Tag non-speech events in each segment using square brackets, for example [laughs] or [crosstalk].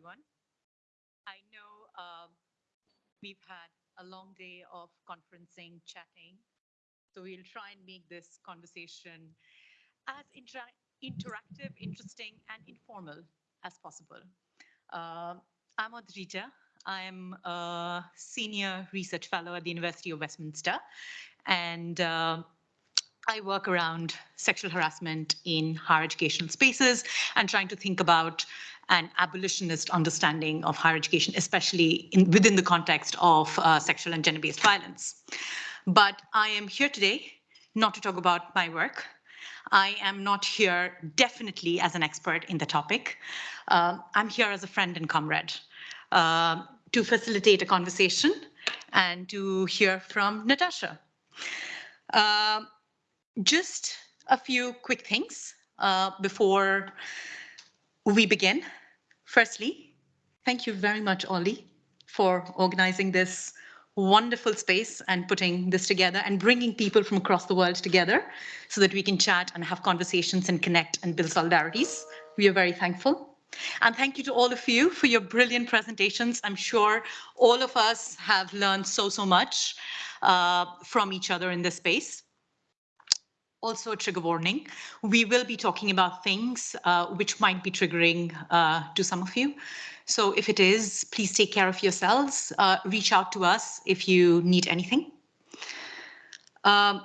everyone. I know um, we've had a long day of conferencing, chatting, so we'll try and make this conversation as inter interactive, interesting, and informal as possible. Uh, I'm Adrija. I'm a senior research fellow at the University of Westminster, and uh, I work around sexual harassment in higher educational spaces and trying to think about an abolitionist understanding of higher education, especially in, within the context of uh, sexual and gender-based violence. But I am here today not to talk about my work. I am not here definitely as an expert in the topic. Uh, I'm here as a friend and comrade uh, to facilitate a conversation and to hear from Natasha. Uh, just a few quick things uh, before we begin. Firstly, thank you very much, Ollie, for organizing this wonderful space and putting this together and bringing people from across the world together so that we can chat and have conversations and connect and build solidarities. We are very thankful. And thank you to all of you for your brilliant presentations. I'm sure all of us have learned so, so much uh, from each other in this space also a trigger warning. We will be talking about things uh, which might be triggering uh, to some of you. So if it is, please take care of yourselves. Uh, reach out to us if you need anything. Um,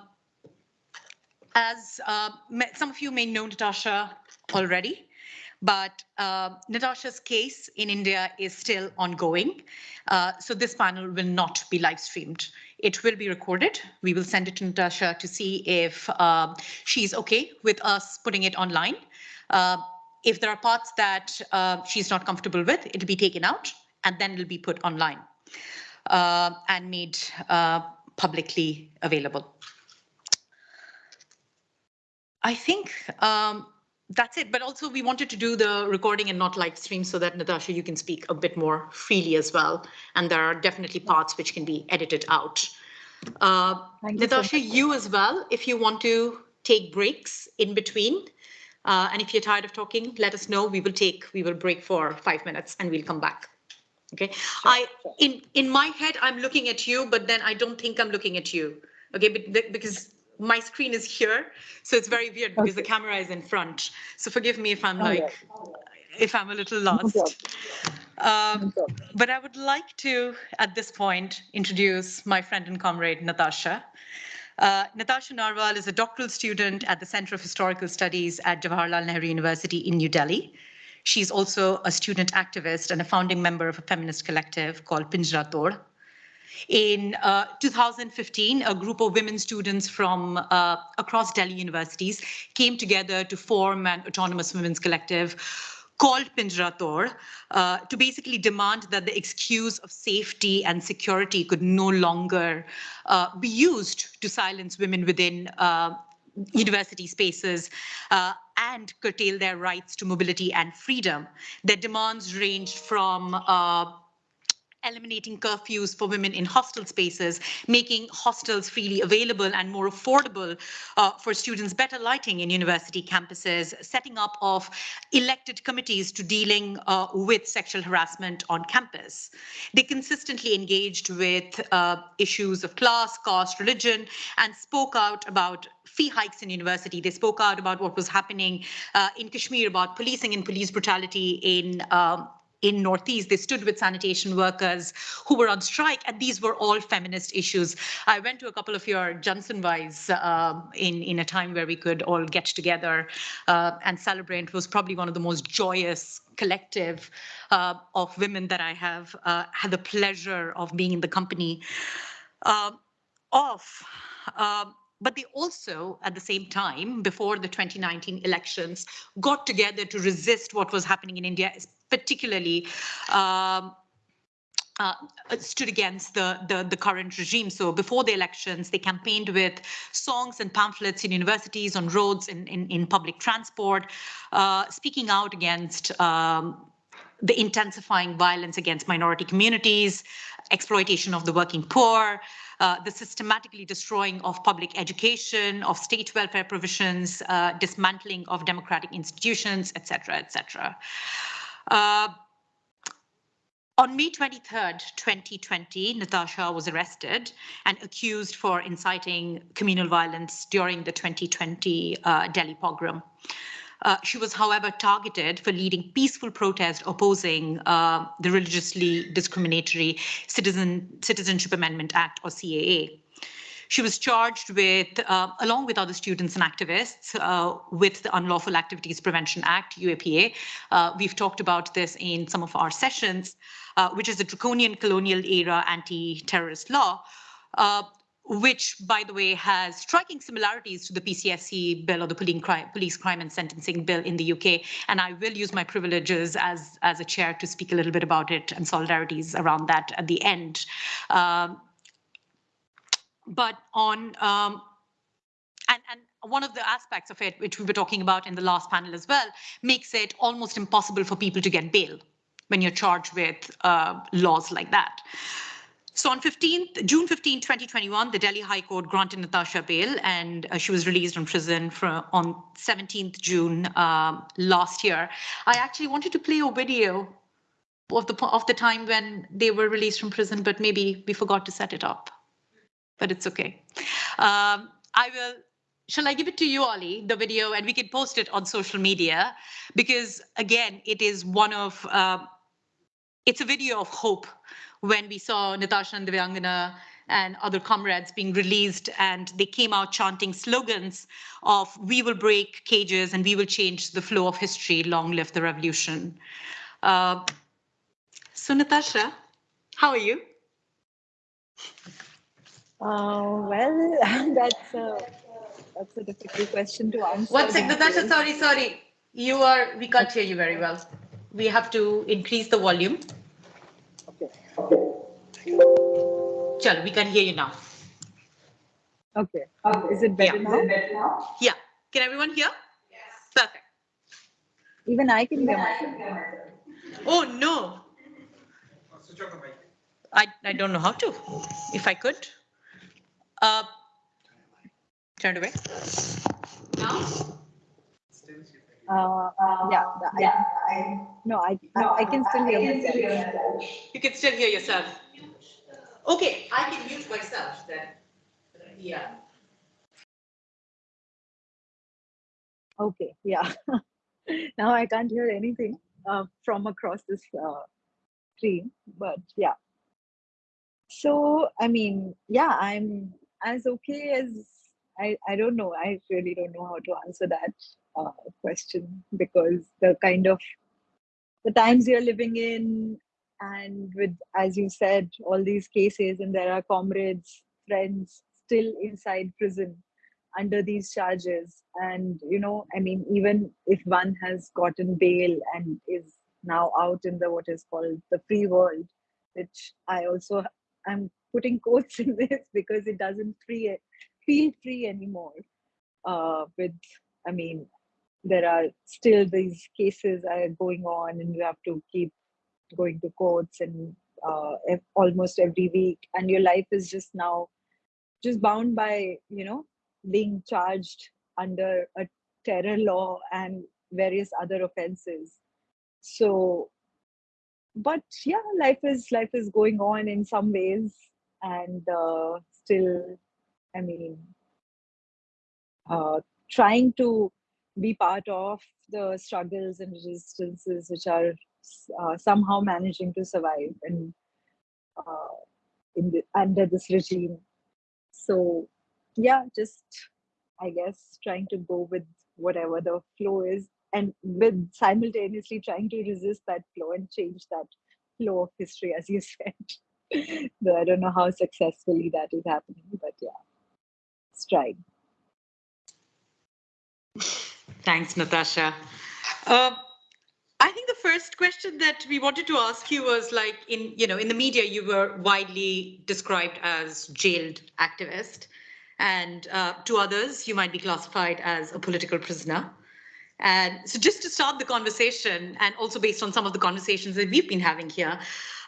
as uh, some of you may know Natasha already, but uh, Natasha's case in India is still ongoing. Uh, so this panel will not be live streamed. It will be recorded. We will send it to Natasha to see if uh, she's okay with us putting it online. Uh, if there are parts that uh, she's not comfortable with, it'll be taken out and then it'll be put online uh, and made publicly available. I think um, that's it. But also we wanted to do the recording and not live stream so that Natasha, you can speak a bit more freely as well. And there are definitely parts which can be edited out. Uh, Natasha, you, so you as well, if you want to take breaks in between. Uh, and if you're tired of talking, let us know. We will take, we will break for five minutes and we'll come back. Okay. Sure, I, sure. in, in my head, I'm looking at you, but then I don't think I'm looking at you. Okay. But because my screen is here, so it's very weird because okay. the camera is in front. So forgive me if I'm oh, like, if I'm a little lost. Um, but I would like to, at this point, introduce my friend and comrade, Natasha. Uh, Natasha Narwal is a doctoral student at the Center of Historical Studies at Jawaharlal Nehru University in New Delhi. She's also a student activist and a founding member of a feminist collective called Pinjra Tod. In uh, 2015, a group of women students from uh, across Delhi universities came together to form an autonomous women's collective called Pinjra Tod uh, to basically demand that the excuse of safety and security could no longer uh, be used to silence women within uh, university spaces uh, and curtail their rights to mobility and freedom. Their demands ranged from uh, eliminating curfews for women in hostel spaces, making hostels freely available and more affordable uh, for students, better lighting in university campuses, setting up of elected committees to dealing uh, with sexual harassment on campus. They consistently engaged with uh, issues of class, caste, religion, and spoke out about fee hikes in university. They spoke out about what was happening uh, in Kashmir, about policing and police brutality in um, in Northeast. They stood with sanitation workers who were on strike, and these were all feminist issues. I went to a couple of your Jansanwais uh, in, in a time where we could all get together uh, and celebrate. It was probably one of the most joyous collective uh, of women that I have uh, had the pleasure of being in the company uh, of. But they also, at the same time, before the 2019 elections, got together to resist what was happening in India, particularly um, uh, stood against the, the, the current regime. So before the elections, they campaigned with songs and pamphlets in universities, on roads, in in, in public transport, uh, speaking out against um, the intensifying violence against minority communities, exploitation of the working poor, uh, the systematically destroying of public education, of state welfare provisions, uh, dismantling of democratic institutions, etc., etc. Uh, On May 23rd, 2020, Natasha was arrested and accused for inciting communal violence during the 2020 uh, Delhi pogrom. Uh, she was, however, targeted for leading peaceful protest opposing uh, the religiously discriminatory Citizen, Citizenship Amendment Act, or CAA. She was charged with, uh, along with other students and activists, uh, with the Unlawful Activities Prevention Act, UAPA. Uh, we've talked about this in some of our sessions, uh, which is a draconian colonial era anti-terrorist law, uh, which, by the way, has striking similarities to the PCSC bill or the police crime, police crime and sentencing bill in the UK. And I will use my privileges as, as a chair to speak a little bit about it and solidarities around that at the end. Um, but on um, and and one of the aspects of it, which we were talking about in the last panel as well, makes it almost impossible for people to get bail when you're charged with uh, laws like that. So on 15th, June 15, 2021, the Delhi High Court granted Natasha bail and uh, she was released from prison for, on 17th June um, last year. I actually wanted to play a video of the, of the time when they were released from prison, but maybe we forgot to set it up but it's okay. Um, I will, shall I give it to you, Ollie, the video, and we can post it on social media? Because again, it is one of, uh, it's a video of hope when we saw Natasha and Devangana and other comrades being released and they came out chanting slogans of we will break cages and we will change the flow of history, long live the revolution. Uh, so Natasha, how are you? Uh, well, [laughs] that's a, that's a difficult question to answer. One second, Natasha, sorry, sorry. You are, we can't hear you very well. We have to increase the volume. Okay. Chal, we can hear you now. Okay. Is it better, Yeah. now? Yeah. Can everyone hear? Yes. Perfect. Even I can hear myself. Oh, no. I, I don't know how to. If I could. Uh, turn it away. Now? Uh, yeah. I, I, no, I, I, I can still hear myself. You can still hear yourself. Okay, I can mute myself then. Yeah. Okay. Yeah. [laughs] now I can't hear anything uh, from across this uh, screen, but yeah. So, I mean, yeah, I'm as okay as I, I don't know. I really don't know how to answer that uh, question because the kind of the times you're living in and with as you said all these cases and there are comrades friends still inside prison under these charges and you know i mean even if one has gotten bail and is now out in the what is called the free world which i also i'm putting quotes [laughs] in this because it doesn't free feel free anymore uh, with i mean there are still these cases are going on and you have to keep going to courts and uh, almost every week and your life is just now just bound by you know being charged under a terror law and various other offenses. So but yeah life is life is going on in some ways and uh, still i mean uh, trying to be part of the struggles and resistances which are uh, somehow managing to survive and uh, in the, under this regime. So yeah just i guess trying to go with whatever the flow is and with simultaneously trying to resist that flow and change that flow of history as you [laughs] said. Though i don't know how successfully that is happening but yeah trying Thanks, Natasha. Uh, I think the first question that we wanted to ask you was like in, you know, in the media, you were widely described as jailed activist. And uh, to others, you might be classified as a political prisoner. And so just to start the conversation, and also based on some of the conversations that we've been having here,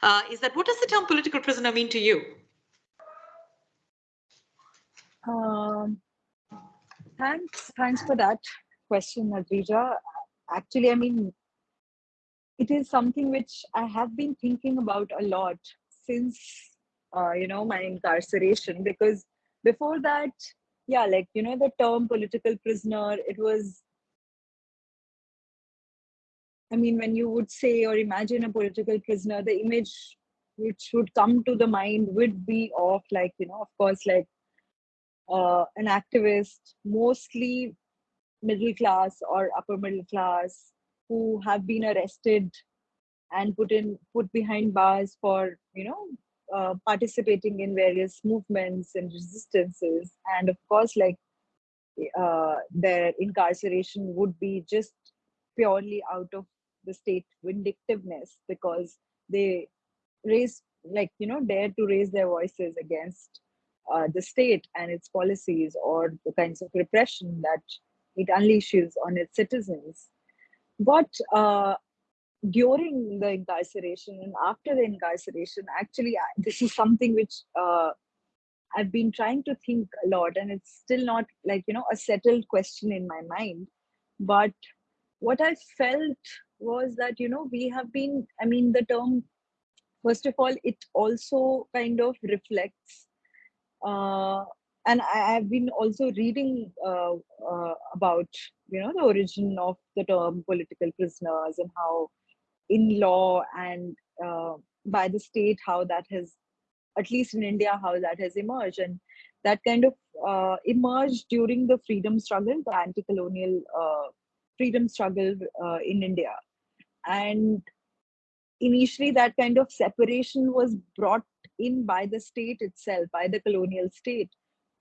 uh, is that what does the term political prisoner mean to you? Um, thanks, thanks for that question, Adrija. Actually, I mean, it is something which I have been thinking about a lot since uh, you know my incarceration because before that yeah like you know the term political prisoner it was i mean when you would say or imagine a political prisoner the image which would come to the mind would be of like you know of course like uh, an activist mostly middle class or upper middle class who have been arrested and put in put behind bars for you know uh, participating in various movements and resistances. And of course like uh, their incarceration would be just purely out of the state vindictiveness because they raise like you know dare to raise their voices against uh, the state and its policies or the kinds of repression that it unleashes on its citizens. But uh, during the incarceration and after the incarceration actually this is something which uh, i've been trying to think a lot and it's still not like you know a settled question in my mind. But what i felt was that you know we have been i mean the term first of all it also kind of reflects uh, and I, have been also reading uh, uh, about you know the origin of the term political prisoners and how in law and uh, by the state how that has at least in india how that has emerged. And that kind of uh, emerged during the freedom struggle the anti-colonial uh, freedom struggle in india. And initially that kind of separation was brought in by the state itself by the colonial state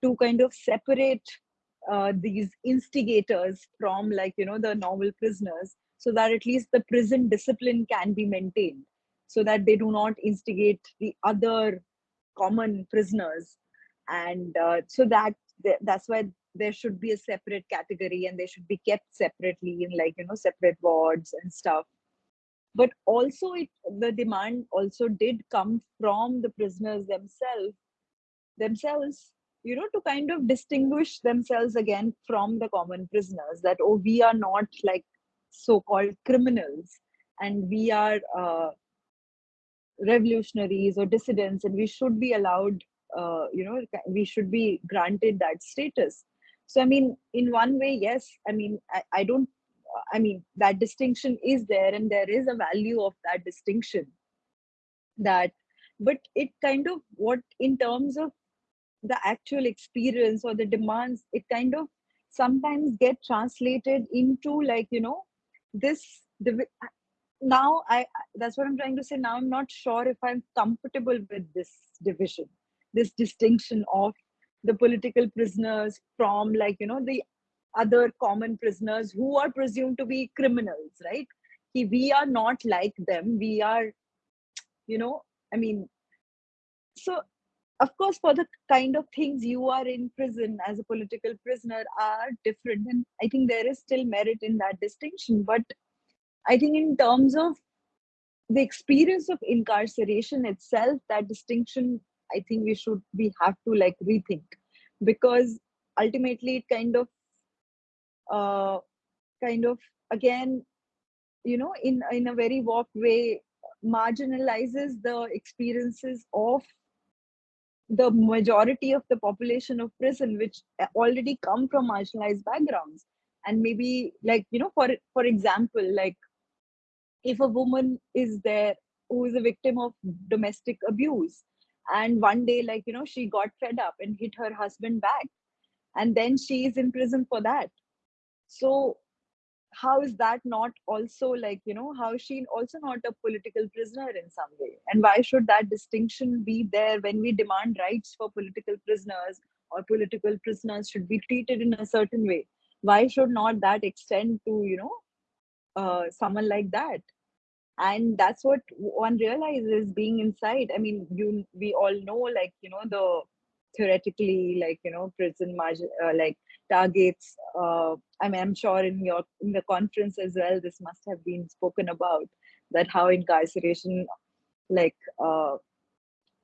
to kind of separate uh, these instigators from like you know the normal prisoners so that at least the prison discipline can be maintained so that they do not instigate the other common prisoners. And uh, so that that's why there should be a separate category and they should be kept separately in like you know separate wards and stuff but also it the demand also did come from the prisoners themselves themselves you know to kind of distinguish themselves again from the common prisoners that oh we are not like so-called criminals and we are uh, revolutionaries or dissidents and we should be allowed uh, you know we should be granted that status. So i mean in one way yes i mean I, I don't i mean that distinction is there and there is a value of that distinction. That but it kind of what in terms of the actual experience or the demands it kind of sometimes get translated into like you know this the now i that's what i'm trying to say now i'm not sure if i'm comfortable with this division this distinction of the political prisoners from like you know the other common prisoners who are presumed to be criminals right? We are not like them. We are you know i mean so of course for the kind of things you are in prison as a political prisoner are different and i think there is still merit in that distinction. But i think in terms of the experience of incarceration itself that distinction i think we should we have to like rethink. Because ultimately it kind of uh kind of again you know in in a very warped way marginalizes the experiences of the majority of the population of prison which already come from marginalized backgrounds. And maybe like you know for for example like if a woman is there who is a victim of domestic abuse and one day like you know she got fed up and hit her husband back and then she is in prison for that so how is that not also like you know how is she also not a political prisoner in some way? And why should that distinction be there when we demand rights for political prisoners or political prisoners should be treated in a certain way? Why should not that extend to you know uh, someone like that? And that's what one realizes being inside. I mean you we all know like you know the theoretically like you know prison margin uh, like targets uh, i mean i'm sure in your in the conference as well this must have been spoken about that how incarceration like uh,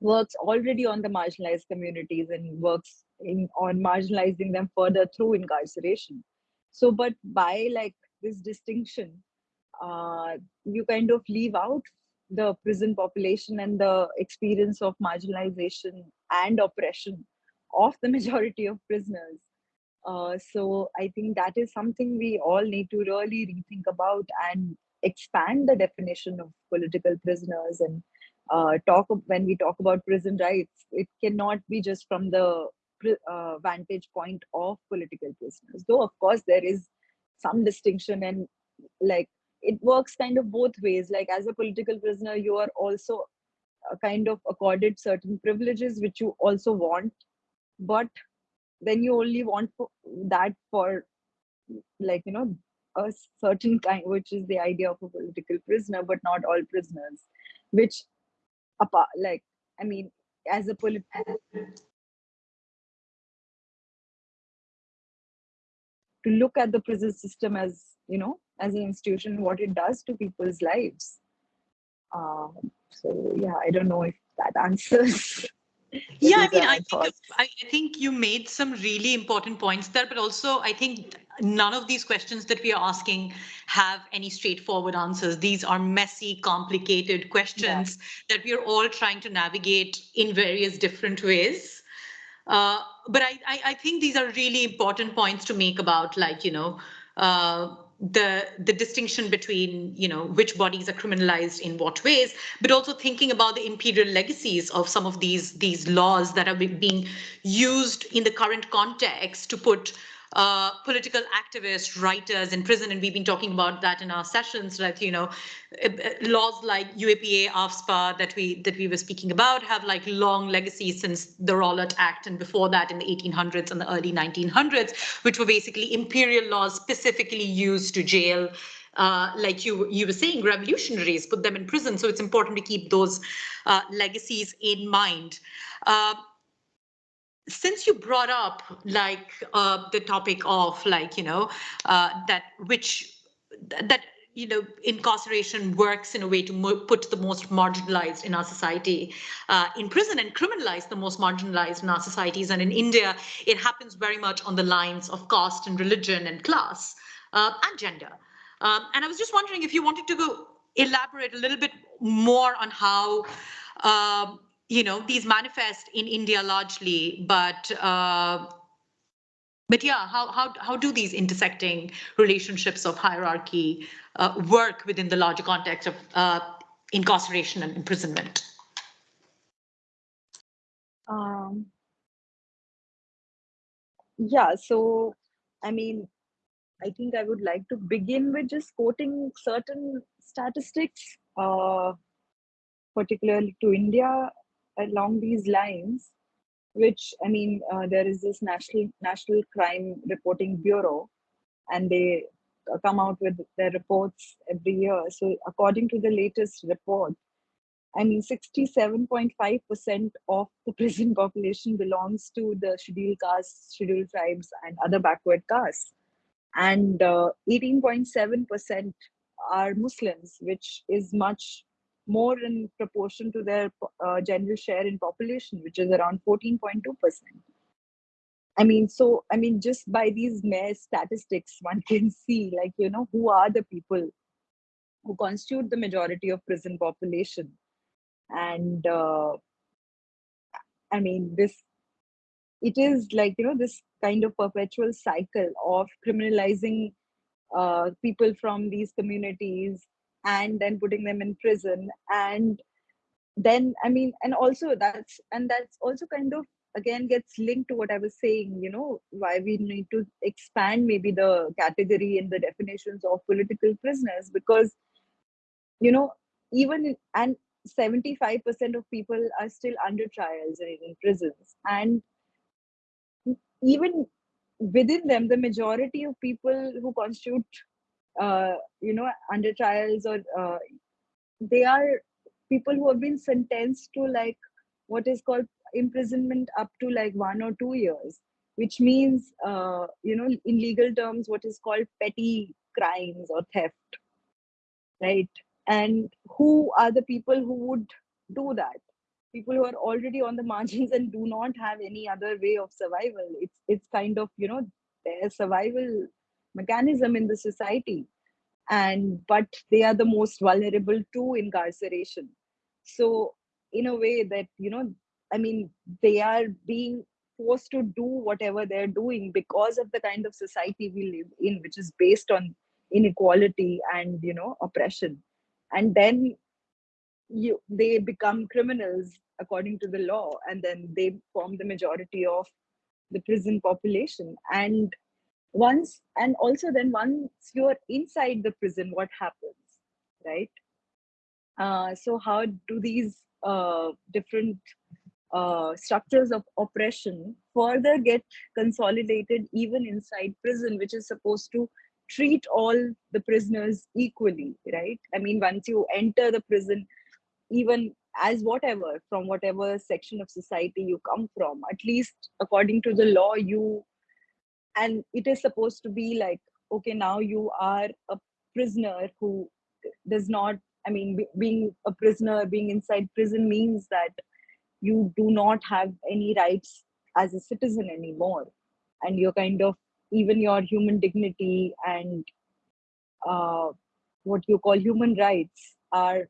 works already on the marginalized communities and works in on marginalizing them further through incarceration so but by like this distinction uh, you kind of leave out the prison population and the experience of marginalization and oppression of the [laughs] majority of prisoners. Uh, so I think that is something we all need to really rethink about and expand the definition of political prisoners and uh, talk when we talk about prison rights. It cannot be just from the uh, vantage point of political prisoners, though of course there is some distinction and like it works kind of both ways. Like as a political prisoner, you are also uh, kind of accorded certain privileges which you also want, but then you only want that for like you know a certain kind which is the idea of a political prisoner but not all prisoners which apart like i mean as a political to look at the prison system as you know as an institution what it does to people's lives. Um, so yeah i don't know if that answers [laughs] yeah i mean I think, I think you made some really important points there but also i think none of these questions that we are asking have any straightforward answers. These are messy complicated questions yeah. that we are all trying to navigate in various different ways. Uh, but I, I, I think these are really important points to make about like you know uh, the the distinction between you know which bodies are criminalized in what ways but also thinking about the imperial legacies of some of these these laws that are being used in the current context to put uh, political activists, writers in prison, and we've been talking about that in our sessions. That you know, uh, uh, laws like UAPA, AFSPA that we that we were speaking about have like long legacies since the Rowlatt Act, and before that in the 1800s and the early 1900s, which were basically imperial laws specifically used to jail uh, like you you were saying, revolutionaries, put them in prison. So it's important to keep those uh, legacies in mind. Uh, since you brought up like uh, the topic of like you know uh, that which that you know incarceration works in a way to put the most marginalized in our society uh, in prison and criminalize the most marginalized in our societies. And in india it happens very much on the lines of caste and religion and class uh, and gender. Um, and i was just wondering if you wanted to go elaborate a little bit more on how um, you know, these manifest in India largely, but uh, but yeah, how how how do these intersecting relationships of hierarchy uh, work within the larger context of uh, incarceration and imprisonment? Um, yeah, so I mean, I think I would like to begin with just quoting certain statistics, uh, particularly to India along these lines, which I mean, uh, there is this national National Crime Reporting Bureau, and they come out with their reports every year. So, according to the latest report, I mean, 67.5% of the [laughs] prison population belongs to the scheduled castes, scheduled tribes, and other backward castes. And 18.7% uh, are Muslims, which is much more in proportion to their uh, general share in population, which is around 14.2%. I mean, so, I mean, just by these mere statistics, one [laughs] can see, like, you know, who are the people who constitute the majority of prison population. And uh, I mean, this, it is like, you know, this kind of perpetual cycle of criminalizing uh, people from these communities and then putting them in prison. And then i mean and also that's and that's also kind of again gets linked to what i was saying you know why we need to expand maybe the category and the definitions of political prisoners. Because you know even and 75% of people are still under trials and in prisons. And even within them the majority of people who constitute uh, you know under trials or uh, they are people who have been sentenced to like what is called imprisonment up to like one or two years which means uh, you know in legal terms what is called petty crimes or theft right? And who are the people who would do that? People who are already on the [laughs] margins and do not have any other way of survival. It's it's kind of you know their survival mechanism in the society. And but they are the most vulnerable to incarceration. So in a way that you know i mean they are being forced to do whatever they're doing because of the kind of society we live in which is based on inequality and you know oppression. And then you they become criminals according to the law and then they form the majority of the prison population. And once and also then once you're inside the prison what happens right? Uh, so how do these uh, different uh, structures of oppression further get consolidated even inside prison which is supposed to treat all the prisoners equally right? I mean once you enter the prison even as whatever from whatever section of society you come from at least according to the law you and it is supposed to be like okay now you are a prisoner who does not i mean be, being a prisoner being inside prison means that you do not have any rights as a citizen anymore and you're kind of even your human dignity and uh, what you call human rights are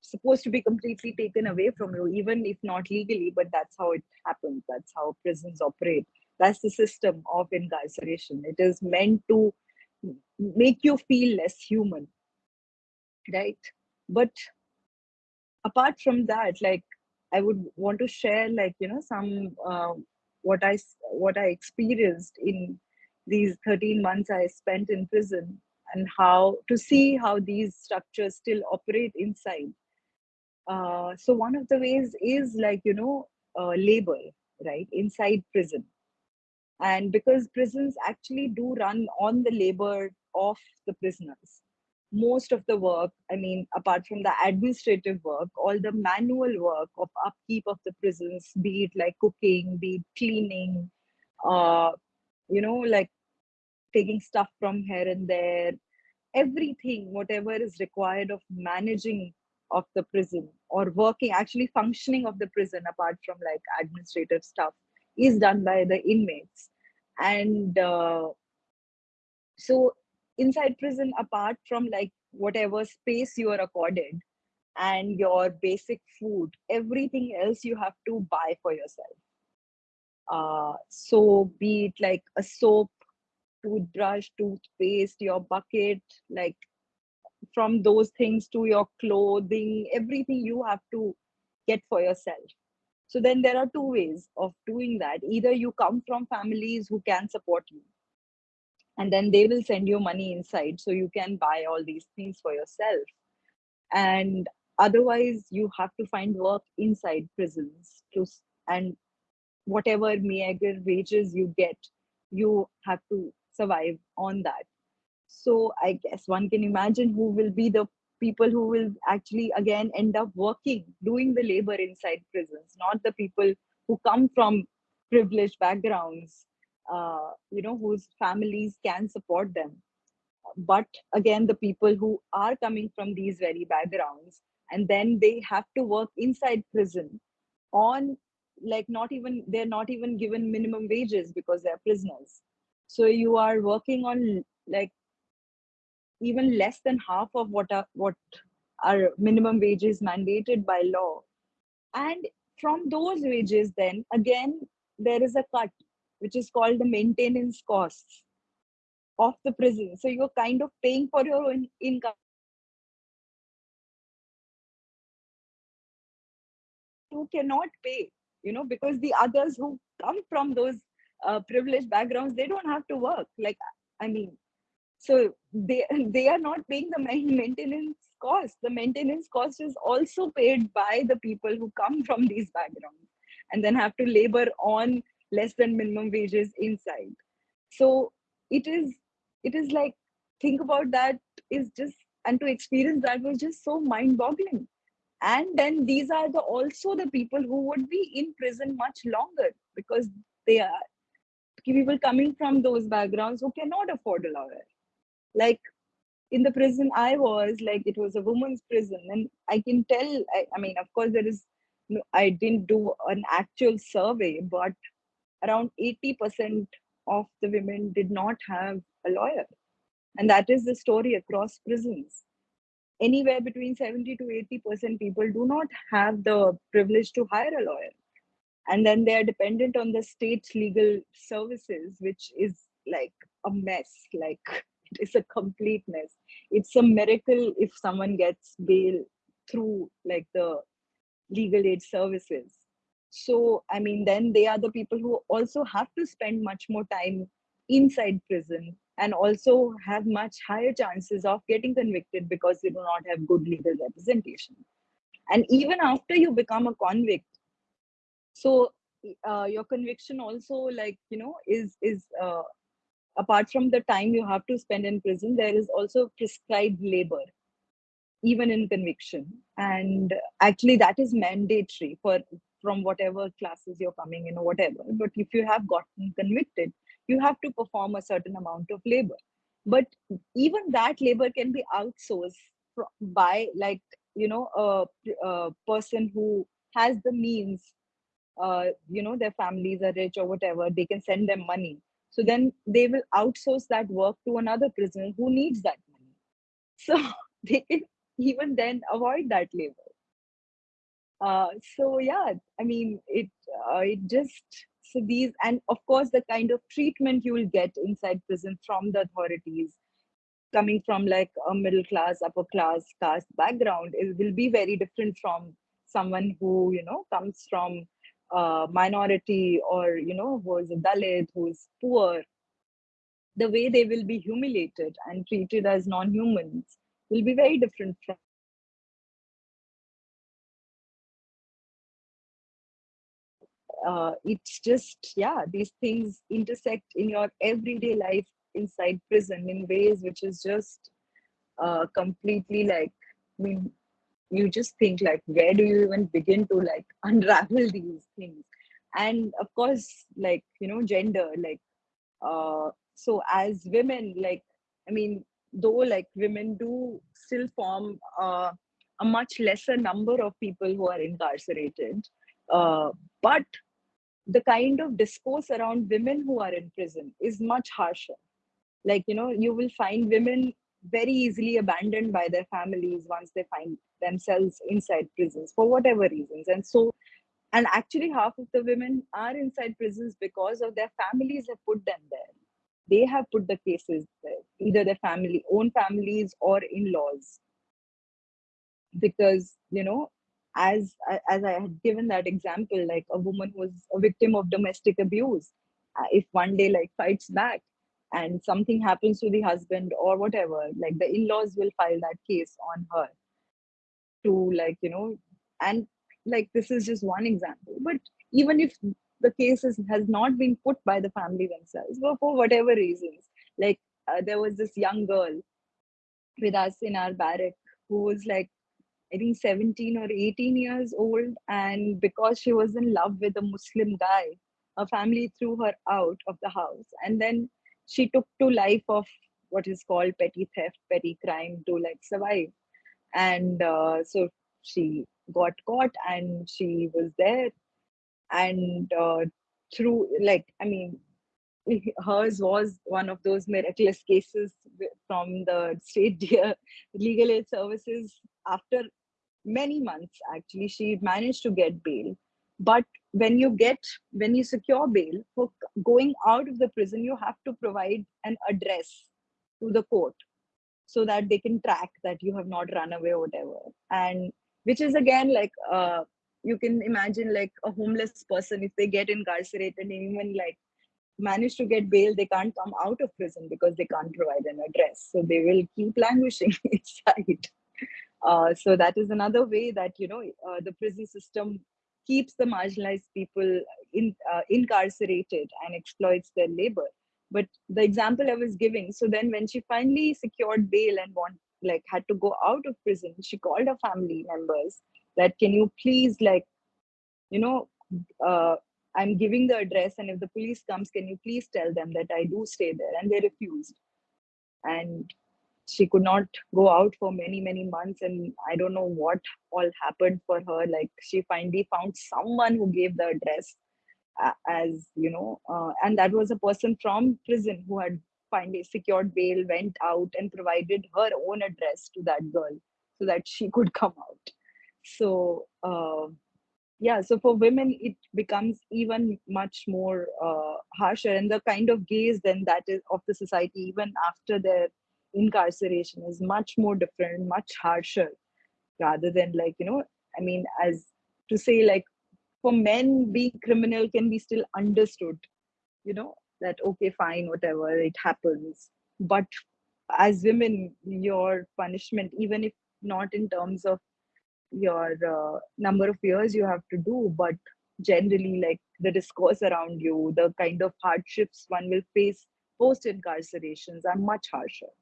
supposed to be completely taken away from you, even if not legally, but that's how it happens. That's how prisons operate. That's the system of incarceration. It is meant to make you feel less human, right? But apart from that, like I would want to share, like you know, some uh, what I what I experienced in these 13 months I spent in prison and how to see how these structures still operate inside uh, so one of the ways is like you know uh, labor right inside prison and because prisons actually do run on the labor of the prisoners. Most of the work i mean apart from the administrative work all the manual work of upkeep of the prisons be it like cooking be it cleaning uh you know like taking stuff from here and there everything whatever is required of managing of the prison or working actually functioning of the prison apart from like administrative stuff is done by the inmates. And uh, so inside prison apart from like whatever space you are accorded and your basic food everything else you have to buy for yourself. Uh, so be it like a soap toothbrush toothpaste your bucket like from those things to your clothing everything you have to get for yourself so then there are two ways of doing that. Either you come from families who can support you and then they will send you money inside so you can buy all these things for yourself. And otherwise you have to find work inside prisons to and whatever meager wages you get you have to survive on that. So I guess one can imagine who will be the people who will actually again end up working, doing the labor inside prisons, not the people who come from privileged backgrounds, uh, you know, whose families can support them. But again, the people who are coming from these very backgrounds, and then they have to work inside prison on like not even they're not even given minimum wages because they're prisoners so you are working on like even less than half of what are what are minimum wages mandated by law. And from those wages then again there is a cut which is called the maintenance costs of the prison. So you're kind of paying for your own income. Who cannot pay you know because the others who come from those uh, privileged backgrounds they don't have to work. Like i mean so they [laughs] they are not paying the [laughs] maintenance cost. The maintenance cost is also paid by the people who come from these backgrounds and then have to labor on less than minimum wages inside. So it is it is like think about that is just and to experience that was just so mind boggling and then these are the also the people who would be in prison much longer because they are people coming from those backgrounds who cannot afford a lawyer like in the prison i was like it was a woman's prison. And i can tell i, I mean of course there is no, i didn't do an actual survey but around 80% of the women did not have a lawyer. And that is the story across prisons. Anywhere between 70 to 80 percent people do not have the privilege to hire a lawyer. And then they are dependent on the state's legal services which is like a mess like it is a completeness. It's a miracle if someone gets bail through like the legal aid services. So i mean then they are the people who also have to spend much more time inside prison and also have much higher chances of getting convicted because they do not have good legal representation. And even after you become a convict so uh, your conviction also like you know is is uh, apart from the time you have to spend in prison there is also prescribed labor even in conviction. And actually that is mandatory for from whatever classes you're coming in or whatever. But if you have gotten convicted you have to perform a certain amount of labor. But even that labor can be outsourced by like you know a, a person who has the means uh, you know their families are rich or whatever they can send them money so then they will outsource that work to another prisoner who needs that money. So [laughs] they can even then avoid that labor. Uh, so yeah i mean it uh, it just so these and of course the kind of treatment you will get inside prison from the authorities coming from like a middle class upper class caste background it will be very different from someone who you know comes from a minority or you know who is a dalit who is poor the way they will be humiliated and treated as non-humans will be very different from uh, it's just yeah these things intersect in your everyday life inside prison in ways which is just uh, completely like i mean you just think like where do you even begin to like [laughs] unravel these things? And of course like you know gender like uh so as women like i mean though like women do still form uh, a much lesser number of people who are incarcerated uh, but the kind of discourse around women who are in prison is much harsher. Like you know you will find women very easily abandoned by their families once they find themselves inside prisons for whatever reasons. And so and actually half of the women are inside prisons because of their families have put them there. They have put the cases there either their family own families or in-laws. Because you know as as i had given that example like a woman who was a victim of domestic abuse. Uh, if one day like fights back and something happens to the husband or whatever like the in-laws will file that case on her to like you know and like this is just one example but even if the case is, has not been put by the family themselves but for whatever reasons like uh, there was this young girl with us in our barrack who was like I think 17 or 18 years old. And because she was in love with a Muslim guy, her family threw her out of the house. And then she took to life of what is called petty theft, petty crime to like survive. And uh, so she got caught and she was there. And uh, through, like, I mean, [laughs] hers was one of those miraculous cases from the state [laughs] legal aid services after many months actually she managed to get bail but when you get when you secure bail for going out of the prison you have to provide an address to the court so that they can track that you have not run away or whatever. And which is again like uh, you can imagine like a homeless person if they get incarcerated and even like manage to get bail they can't come out of prison because they can't provide an address. So they will keep languishing [laughs] inside. Uh, so that is another way that you know uh, the prison system keeps the marginalized people in, uh, incarcerated and exploits their labor. But the example I was giving, so then when she finally secured bail and want like had to go out of prison, she called her family members that can you please like, you know, uh, I'm giving the address, and if the police comes, can you please tell them that I do stay there? And they refused. And she could not go out for many many months and i don't know what all happened for her like she finally found someone who gave the address as you know uh, and that was a person from prison who had finally secured bail, went out and provided her own address to that girl so that she [laughs] could come out. So uh, yeah, so for women it becomes even much more uh, harsher, and the kind of gaze then that is of the society even after their incarceration is much more different, much harsher, rather than like you know, I mean, as to say like for men being criminal can be still understood you know that okay fine whatever it happens. But as women your punishment even if not in terms of your uh, number of years you have to do but generally like the discourse around you the kind of hardships one will face post incarcerations are much harsher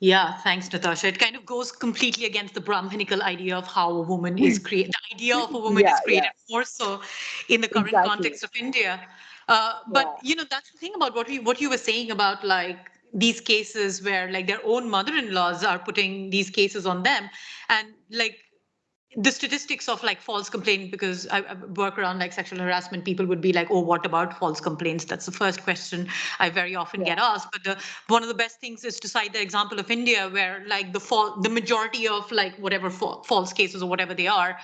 yeah, thanks, Natasha. It kind of goes completely against the Brahminical idea of how a woman is created. The idea of a woman Yeah, is created yeah. more so in the current Exactly. context of India. Uh, but Yeah. you know, that's the thing about what we what you were saying about like these cases where like their own mother-in-laws are putting these cases on them, and like the statistics of like false complaint because I, I work around like sexual harassment people would be like oh what about false complaints? That's the first question i very often get asked. But the one of the best things is to cite the example of india where like the fall the majority of like whatever fa- false cases or whatever they are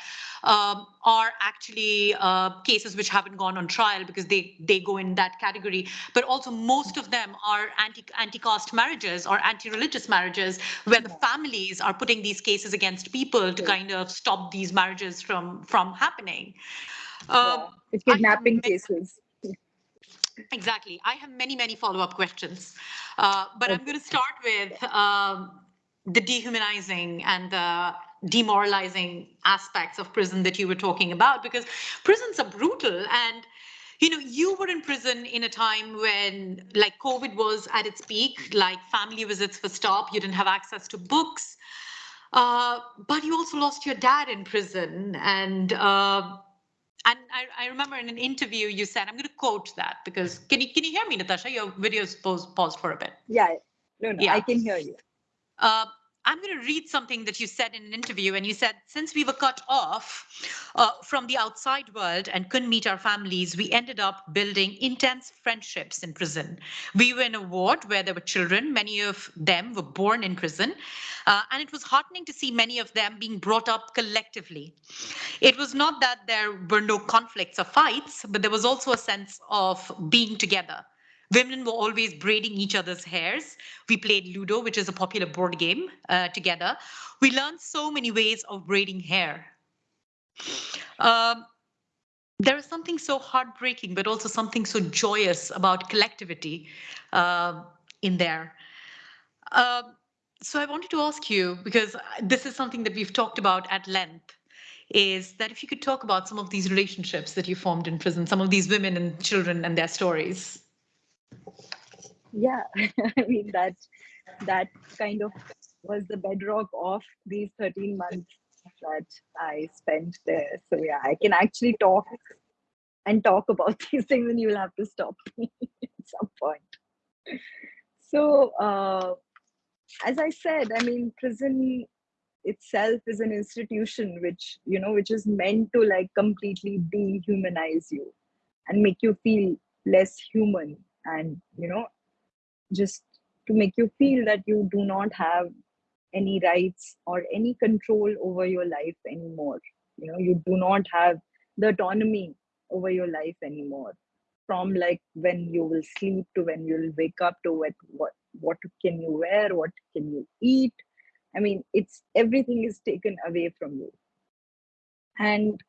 um, are actually uh, cases which haven't gone on trial because they they go in that category. But also most of them are anti anti-caste marriages or anti-religious marriages where the families are putting these cases against people to kind of stop these marriages from from happening. Yeah. um, it's kidnapping cases. Exactly. I have many, many follow-up questions, uh, but I'm going to start with um, the dehumanizing and the demoralizing aspects of prison that you were talking about, because prisons are brutal. And you know, you were in prison in a time when, like, COVID was at its peak, like family visits were stopped, you didn't have access to books. Uh, but you also lost your dad in prison, and uh, and I, I remember in an interview you said, I'm going to quote that because can you can you hear me, Natasha? Your video's paused, paused for a bit. yeah no no Yeah. i can hear you Uh, I'm going to read something that you said in an interview, and you said, since we were cut off uh, from the outside world and couldn't meet our families, we ended up building intense friendships in prison. We were in a ward where there were children. Many of them were born in prison, uh, and it was heartening to see many of them being brought up collectively. It was not that there were no conflicts or fights, but there was also a sense of being together. Women were always braiding each other's hairs. We played Ludo, which is a popular board game, uh, together. We learned so many ways of braiding hair. Um, there is something so heartbreaking, but also something so joyous about collectivity uh, in there. Um, so I wanted to ask you, because this is something that we've talked about at length, is that if you could talk about some of these relationships that you formed in prison, some of these women and children and their stories. Yeah [laughs] i mean that that kind of was the bedrock of these 13 months that i spent there. So yeah i can actually talk and talk about [laughs] these things and you'll have to stop [laughs] me at some point. So uh, as i said i mean prison itself is an institution which you know which is meant to like completely dehumanize you and make you feel less human and you know just to make you feel that you do not have any rights or any control over your life anymore. You know you do not have the autonomy over your life anymore. From like when you will sleep to when you'll wake up to what what what can you wear what can you eat. I mean it's everything is taken away from you. And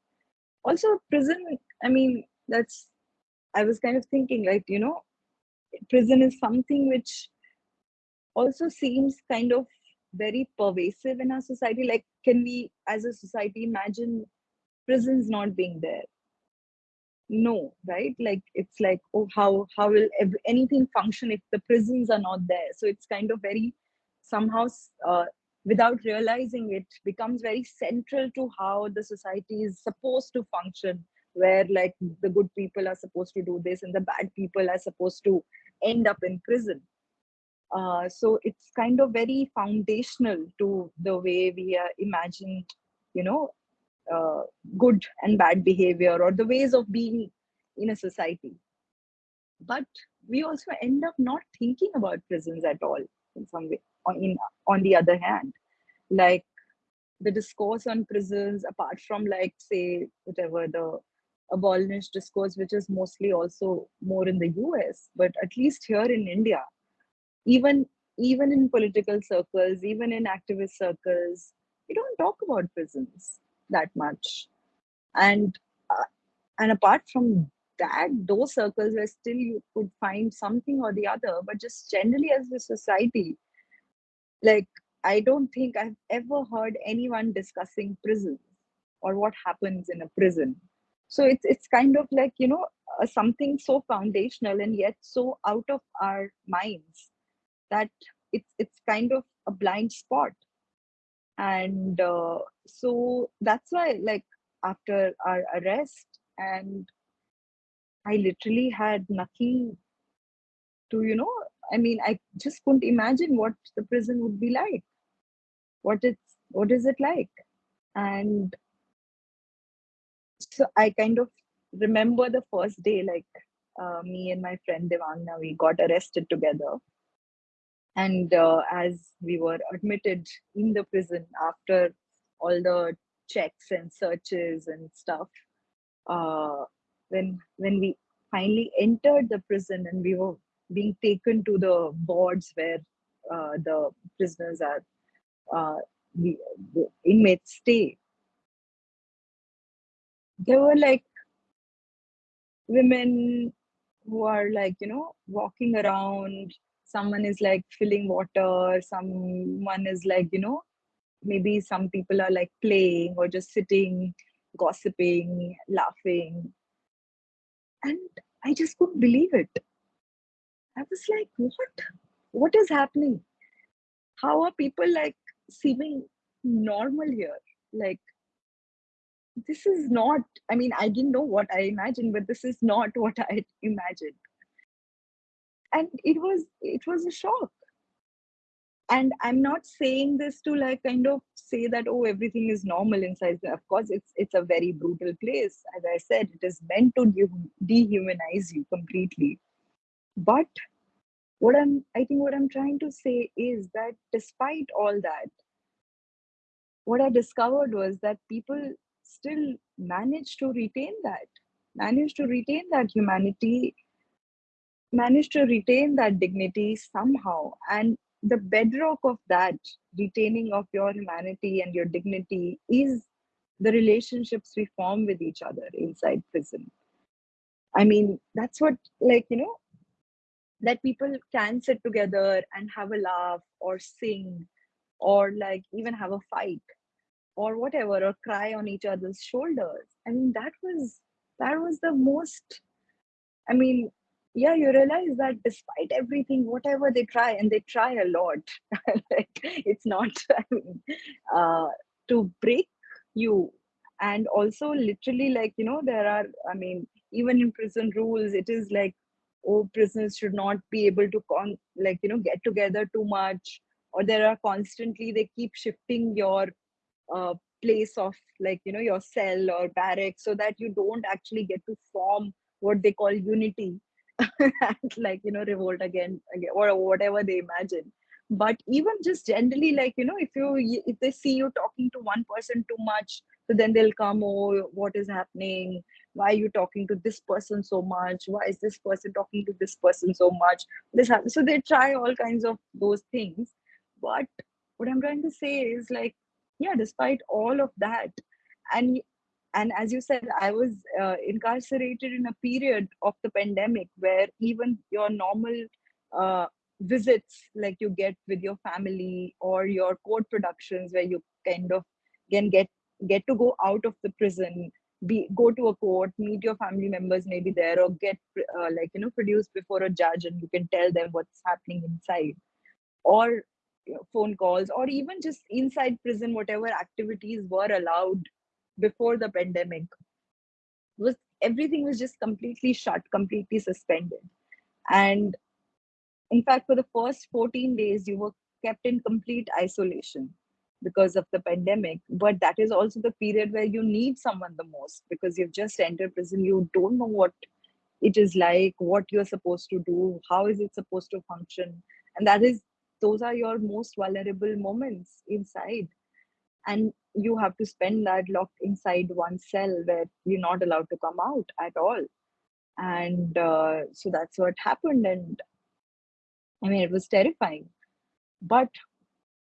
also prison i mean that's i was kind of thinking like you know prison is something which also seems kind of very pervasive in our society. Like can we as a society imagine prisons not being there? No right? Like it's like oh how how will ev- anything function if the prisons are not there? So it's kind of very somehow uh, without realizing it becomes very central to how the society is supposed to function where like the good people are supposed to do this and the bad people are supposed to end up in prison. Uh, so it's kind of very foundational to the way we uh, imagine you know uh, good and bad behavior or the ways of being in a society. But we also end up not thinking about prisons at all in some way on in on the other hand. Like the discourse on prisons apart from like say whatever the abolitionist discourse which is mostly also more in the us but at least here in india even even in political circles even in activist circles we don't talk about prisons that much. And uh, and apart from that those circles where still you could find something or the other but just generally as a society like i don't think i've ever heard anyone discussing prisons or what happens in a prison so it's it's kind of like you know uh, something so foundational and yet so out of our minds that it's it's kind of a blind spot. And uh, so that's why like after our arrest and i literally had nothing to you know i mean i just couldn't imagine what the prison would be like. What it's what is it like? And so i kind of remember the first day like uh, me and my friend Devangana we got arrested together. And uh, as we were admitted in the prison after all the checks and searches and stuff uh, when when we finally entered the prison and we were being taken to the boards where uh, the prisoners are uh, the, the inmates stay there were like women who are like you know walking around. Someone is like filling water. Someone is like you know maybe some people are like playing or just sitting gossiping laughing. And i just couldn't believe it. I was like what? What is happening? How are people like seeming normal here? Like this is not i mean i didn't know what i imagined but this is not [laughs] what i imagined. And it was it was a shock. And i'm not saying this to like kind of say that oh everything is normal inside of course it's it's a very brutal place. As i said it is meant to dehumanize you completely. But what i'm i think what i'm trying to say is that despite all that what i discovered was that people still manage to retain that manage to retain that humanity managed to retain that dignity somehow. And the bedrock of that retaining of your humanity and your dignity is the relationships we form with each other inside prison. I mean that's what like you know that people can sit together and have a laugh or sing or like even have a fight or whatever or cry on each other's shoulders. I mean that was that was the most i mean yeah you realize that despite everything whatever they try and they try a lot [laughs] like it's not [laughs] I mean, uh, to break you. And also literally like you know there are i mean even in prison rules it is like oh prisoners should not be able to con like you know get together too much or there are constantly they keep shifting your uh, place of like you know your cell or barrack so that you don't actually get to form what they call unity [laughs] like you know revolt again, again or whatever they imagine. But even just generally like you know if you if they see you talking to one person too much so then they'll come oh what is happening? Why are you talking to this person so much? Why is this person talking to this person so much? This happens. so they try all kinds of those things. But what i'm trying to say is like yeah despite all of that and and as you said i was uh, incarcerated in a period of the pandemic where even your normal uh, visits like you get with your family or your court productions where you kind of can get get to go out of the prison be go to a court meet your family members maybe there or get uh, like you know produced before a judge and you can tell them what's happening inside. Or phone calls or even just inside prison whatever activities were allowed before the pandemic was everything was just completely shut completely suspended. And in fact for the first 14 days you were kept in complete isolation because of the pandemic. But that is also the period where you need someone the most because you've just entered prison. You don't know what it is like what you're supposed to do how is it supposed to function. And that is those are your most vulnerable moments inside. And you have to spend that locked inside one cell where you're not allowed to come out at all. And uh, so that's what happened. And i mean it was terrifying. But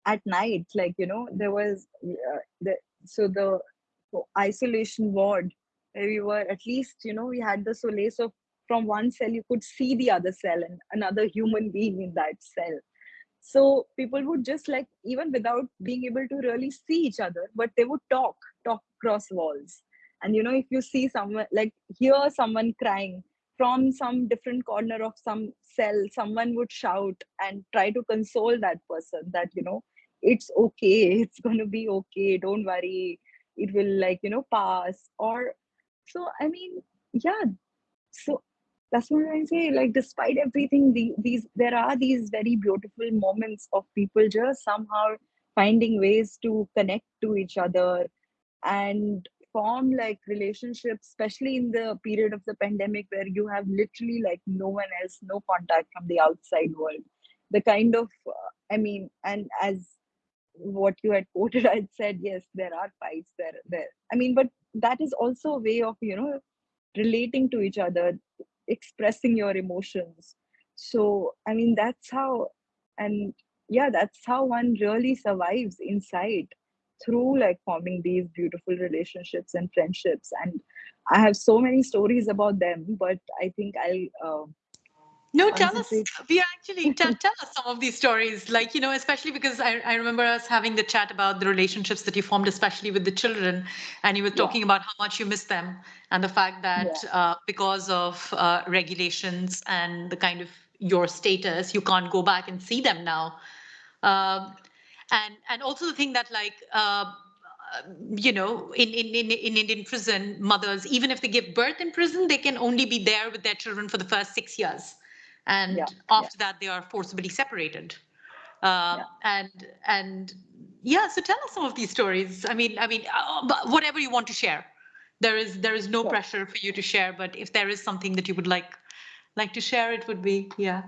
at night like you know there was uh, the so the isolation ward where we were at least you know we had the solace of from one cell you could see the other cell and another human being in that cell so people would just like even without being able to really see each other but they would talk talk across walls. And you know if you see someone like hear someone crying from some different corner of some cell someone would shout and try to console that person that you know it's okay [laughs] it's going to be okay don't worry it will like you know pass or so i mean yeah. So that's what I say. Like, despite everything, the, these there are these very beautiful moments of people just somehow finding ways to connect to each other and form like relationships, especially in the period of the pandemic where you have literally like no one else, no contact from the outside world. The kind of, uh, I mean, and as what you had quoted, [laughs] I said, yes, there are fights there. There, I mean, but that is also a way of you know relating to each other expressing your emotions. So i mean that's how and yeah that's how one really survives inside through like forming these beautiful relationships and friendships. And i have so many stories about them but i think i'll uh, no, tell us. We actually [laughs] tell, tell us some of these stories, like you know, especially because I, I remember us having the chat about the relationships that you formed, especially with the children, and you were talking yeah. about how much you miss them, and the fact that yeah. uh, because of uh, regulations and the kind of your status, you can't go back and see them now, um, and and also the thing that like. Uh, you know, in, in, in, in Indian prison, mothers, even if they give birth in prison, they can only be there with their children for the first six years and yeah, after yeah. that they are forcibly separated uh, yeah. and and yeah so tell us some of these stories i mean i mean uh, whatever you want to share there is there is no sure. pressure for you to share but if there is something that you would like like to share it would be yeah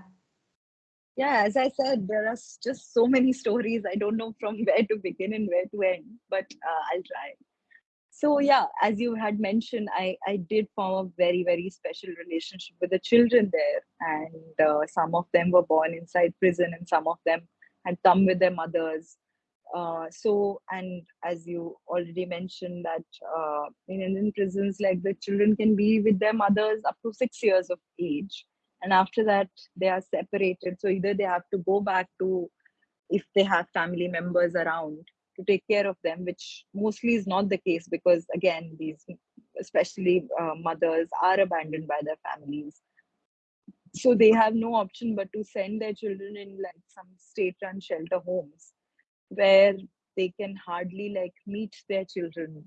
yeah as i said there are just so many stories i don't know from [laughs] where to begin and where to end but uh, i'll try so yeah as you had mentioned i i did form a very very special relationship with the children there. And uh, some of them were born inside prison and some of them had come with their mothers. Uh, so and as you already mentioned that uh, in indian prisons like the children can be with their mothers up to six years of age. And after that they are separated. So either they have to go back to if they have family members around to take care of them, which mostly is not the case because, again, these, especially uh, mothers, are abandoned by their families. So they have no option but to send their children in like some state-run shelter homes where they can hardly like meet their children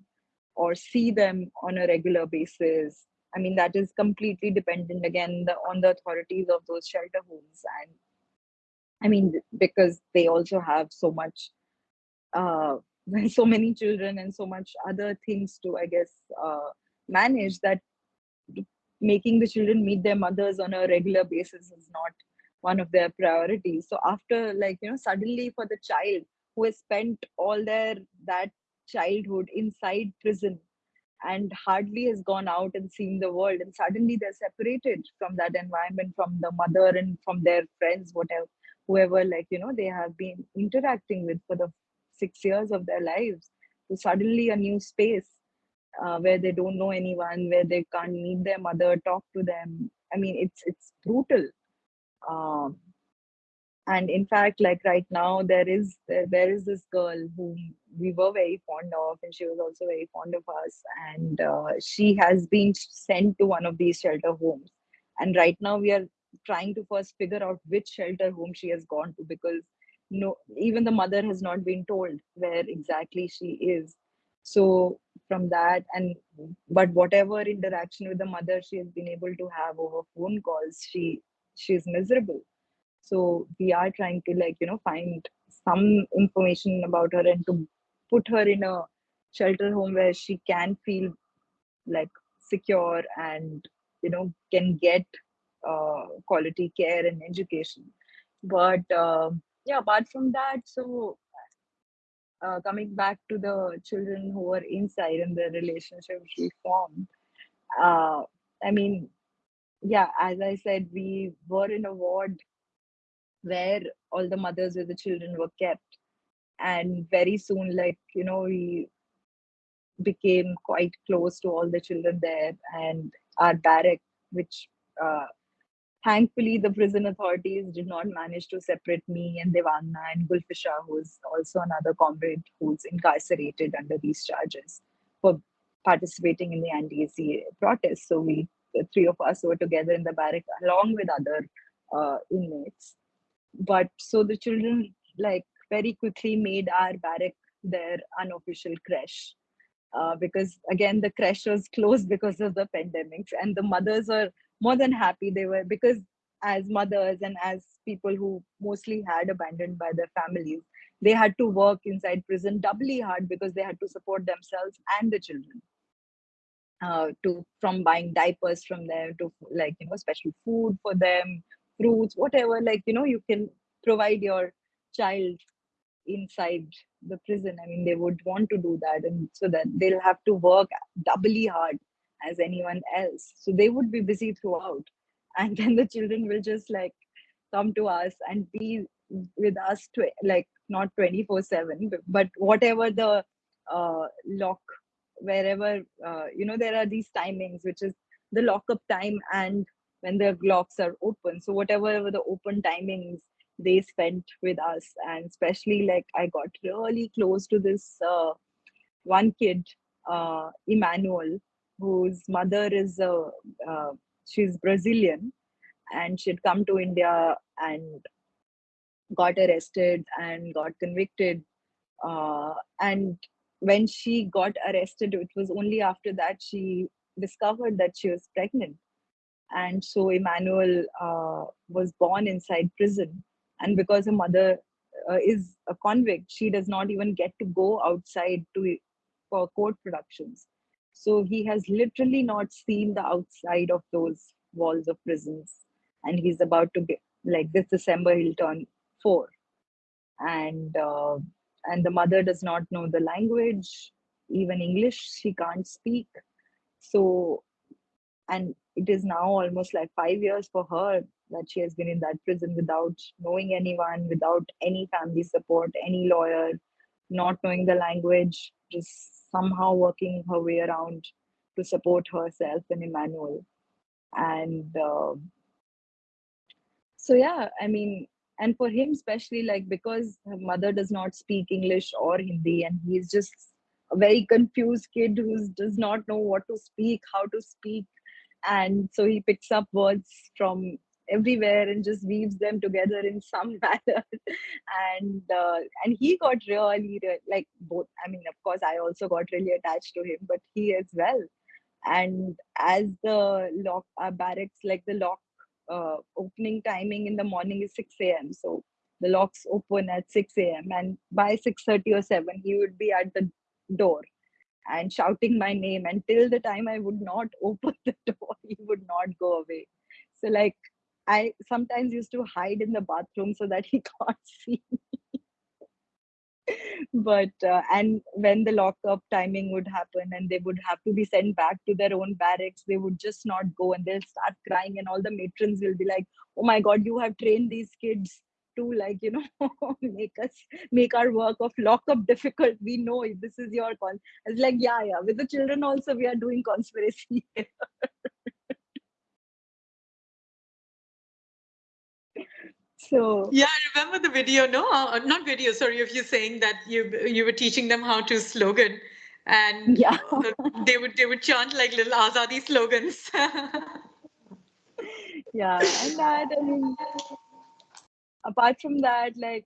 or see them on a regular basis. I mean, that is completely dependent again the, on the authorities of those shelter homes. And I mean, because they also have so much uh, [laughs] so many children and so much other things to i guess uh, manage that making the children meet their mothers on a regular basis is not one of their priorities. So after like you know suddenly for the child who has spent all their that childhood inside prison and hardly has gone out and seen the world and suddenly they're separated from that environment from the mother and from their friends whatever whoever like you know they have been interacting with for the six years of their lives to suddenly a new space uh, where they don't know anyone where they can't meet their mother talk to them. I mean it's it's brutal. Um, and in fact like right now there is there, there is this girl whom we were very fond of and she was also very fond of us and uh, she has been sent to one of these shelter homes. And right now we are trying to first figure out which shelter home she has gone to because no even the mother has not been told where exactly she is. So from that and but whatever interaction with the mother she has been able to have over phone calls she she's miserable. So we are trying to like you know find some information about her and to put her in a shelter home where she can feel like secure and you know can get uh, quality care and education. But uh, yeah apart from that so uh, coming back to the children who were inside and the relationship we formed uh, i mean yeah as i said we were in a ward where all the mothers with the children were kept. And very soon like you know we became quite close to all the children there and our barrack which uh, thankfully the prison authorities did not manage to separate me and Devangana and Gulfisha who's also another comrade who's incarcerated under these charges for participating in the anti-CAA protests so we the three of us were together in the barrack along with other uh, inmates. But so the children like very quickly made our barrack their unofficial creche uh, because again the creche was closed because of the pandemics and the mothers were more than happy they were because as mothers and as people who mostly had abandoned by their families they had to work inside prison doubly hard because they had to support themselves and the children. Uh, to from buying diapers from them to like you know special food for them fruits whatever like you know you can provide your child inside the prison. I mean they would want to do that and so that they'll have to work doubly hard as anyone else. So they would be busy throughout. [laughs] And then the children will just like come to us and be with us to like not 24 7 but whatever the uh, lock wherever uh, you know there are these timings which is the lockup time and when the locks are open. So whatever the open timings they spent with us and especially like i got really close to this uh, one kid uh, emmanuel whose mother is uh, uh, she's brazilian and she'd come to india and got arrested and got convicted uh, and when she got arrested it was only after that she discovered that she was pregnant. And so emmanuel uh, was born inside prison. And because her mother uh, is a convict she does not even get to go outside to for court productions so he has literally not seen the outside of those walls of prisons. And he's about to get like this december he'll turn four. And uh, and the mother does not know the language even english she can't speak. So and it is now almost like five years for her that she has been in that prison without knowing anyone, without any family support, any lawyer, not knowing the language, just somehow working her way around to support herself and Emmanuel. And uh, so, yeah, I mean, and for him, especially like because her mother does not speak English or Hindi, and he's just a very confused kid who does not know what to speak, how to speak. And so he picks up words from everywhere and just weaves them together in some [laughs] manner. And uh, and he got really like both i mean of course i also got really attached to him but he as well. And as the lock uh, barracks like the lock uh, opening timing in the morning is 6 a.m so the locks open at 6 a.m and by 6.30 or 7 he would be at the door and shouting my name until the time i would not [laughs] open the door he would not go away. So like I sometimes used to hide in the bathroom so that [laughs] he can't see me. but uh, and when the lockup timing would happen and they would have to be sent back to their own barracks they would just not go and they'll start crying and all the matrons will be like oh my god you have trained these kids to like you know [laughs] make us make our work of lockup difficult. We know this is your call. It's like yeah yeah with the children also we are doing conspiracy [laughs] so yeah i remember the video. No uh, not video sorry of you're saying that you you were teaching them how to slogan. And yeah. [laughs] they would they would chant like little azadi slogans. [laughs] Yeah and that i mean apart from that like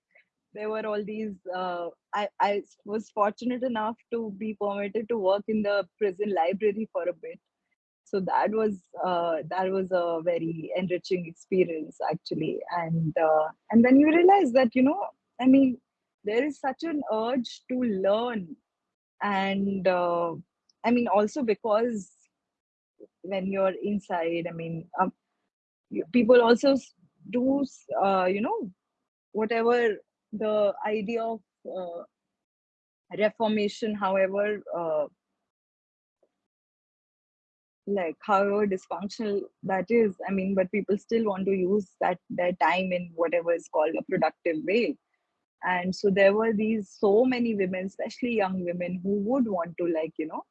there were all these uh, I, I was fortunate enough to be permitted to work in the prison library for a bit so that was uh, that was a very enriching experience actually. And uh, and then you realize that you know i mean there is such an urge to learn. And uh, i mean also because when you're inside i mean um, people also do uh, you know whatever the idea of uh, reformation however uh, like however dysfunctional that is i mean but people still want to use that their time in whatever is called a productive way. And so there were these so many women especially young women who would want to like you know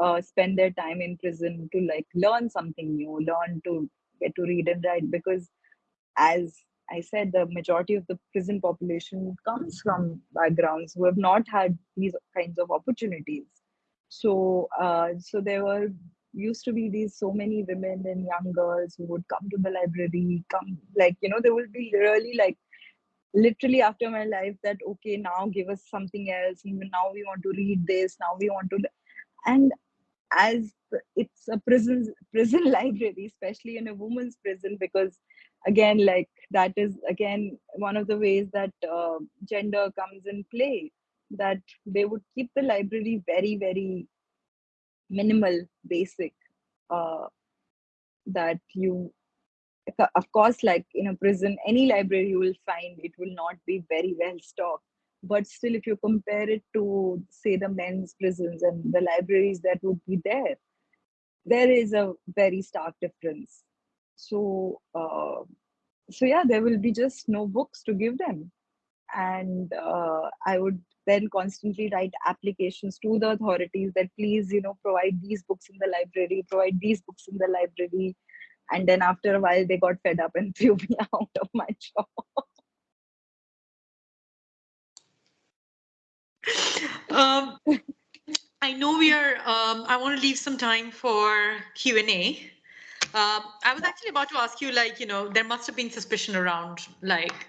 uh, spend their time in prison to like learn something new learn to get to read and write. Because as i said the majority of the prison population comes from backgrounds who have not had these kinds of opportunities. So uh, so there were used to be these so many women and young girls who would come to the library come like you know they will be really like literally after my life that okay now give us something else. Now we want to read this. Now we want to and as it's a prison prison [laughs] library especially in a woman's prison because again like that is again one of the ways that uh, gender comes in play that they would keep the library very very minimal basic uh, that you of course like in a prison any library you will find it will not be very well stocked. But still if you compare it to say the men's prisons and the libraries that would be there there is a very stark difference. So uh, so yeah there will be just no books to give them. And uh, i would then constantly write applications to the authorities that please you know provide these books in the library provide these books in the library and then after a while they got fed up and [laughs] threw me out of my job um, I know we are. Um, I want to leave some time for Q and A. Uh, I was actually about to ask you, like, you know, there must have been suspicion around, like,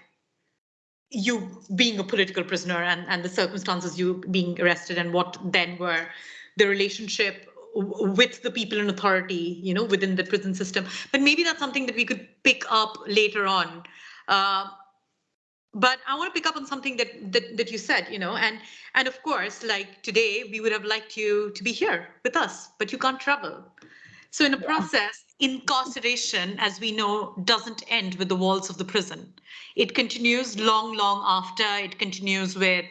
you being a political prisoner and and the circumstances you being arrested and what then were the relationship with the people in authority, you know, within the prison system. But maybe that's something that we could pick up later on. Uh, but i want to pick up on something that, that that you said you know and and of course like today we would have liked you to be here with us but you can't travel so in a process incarceration as we know doesn't end with the walls of the prison. It continues long long after. It continues with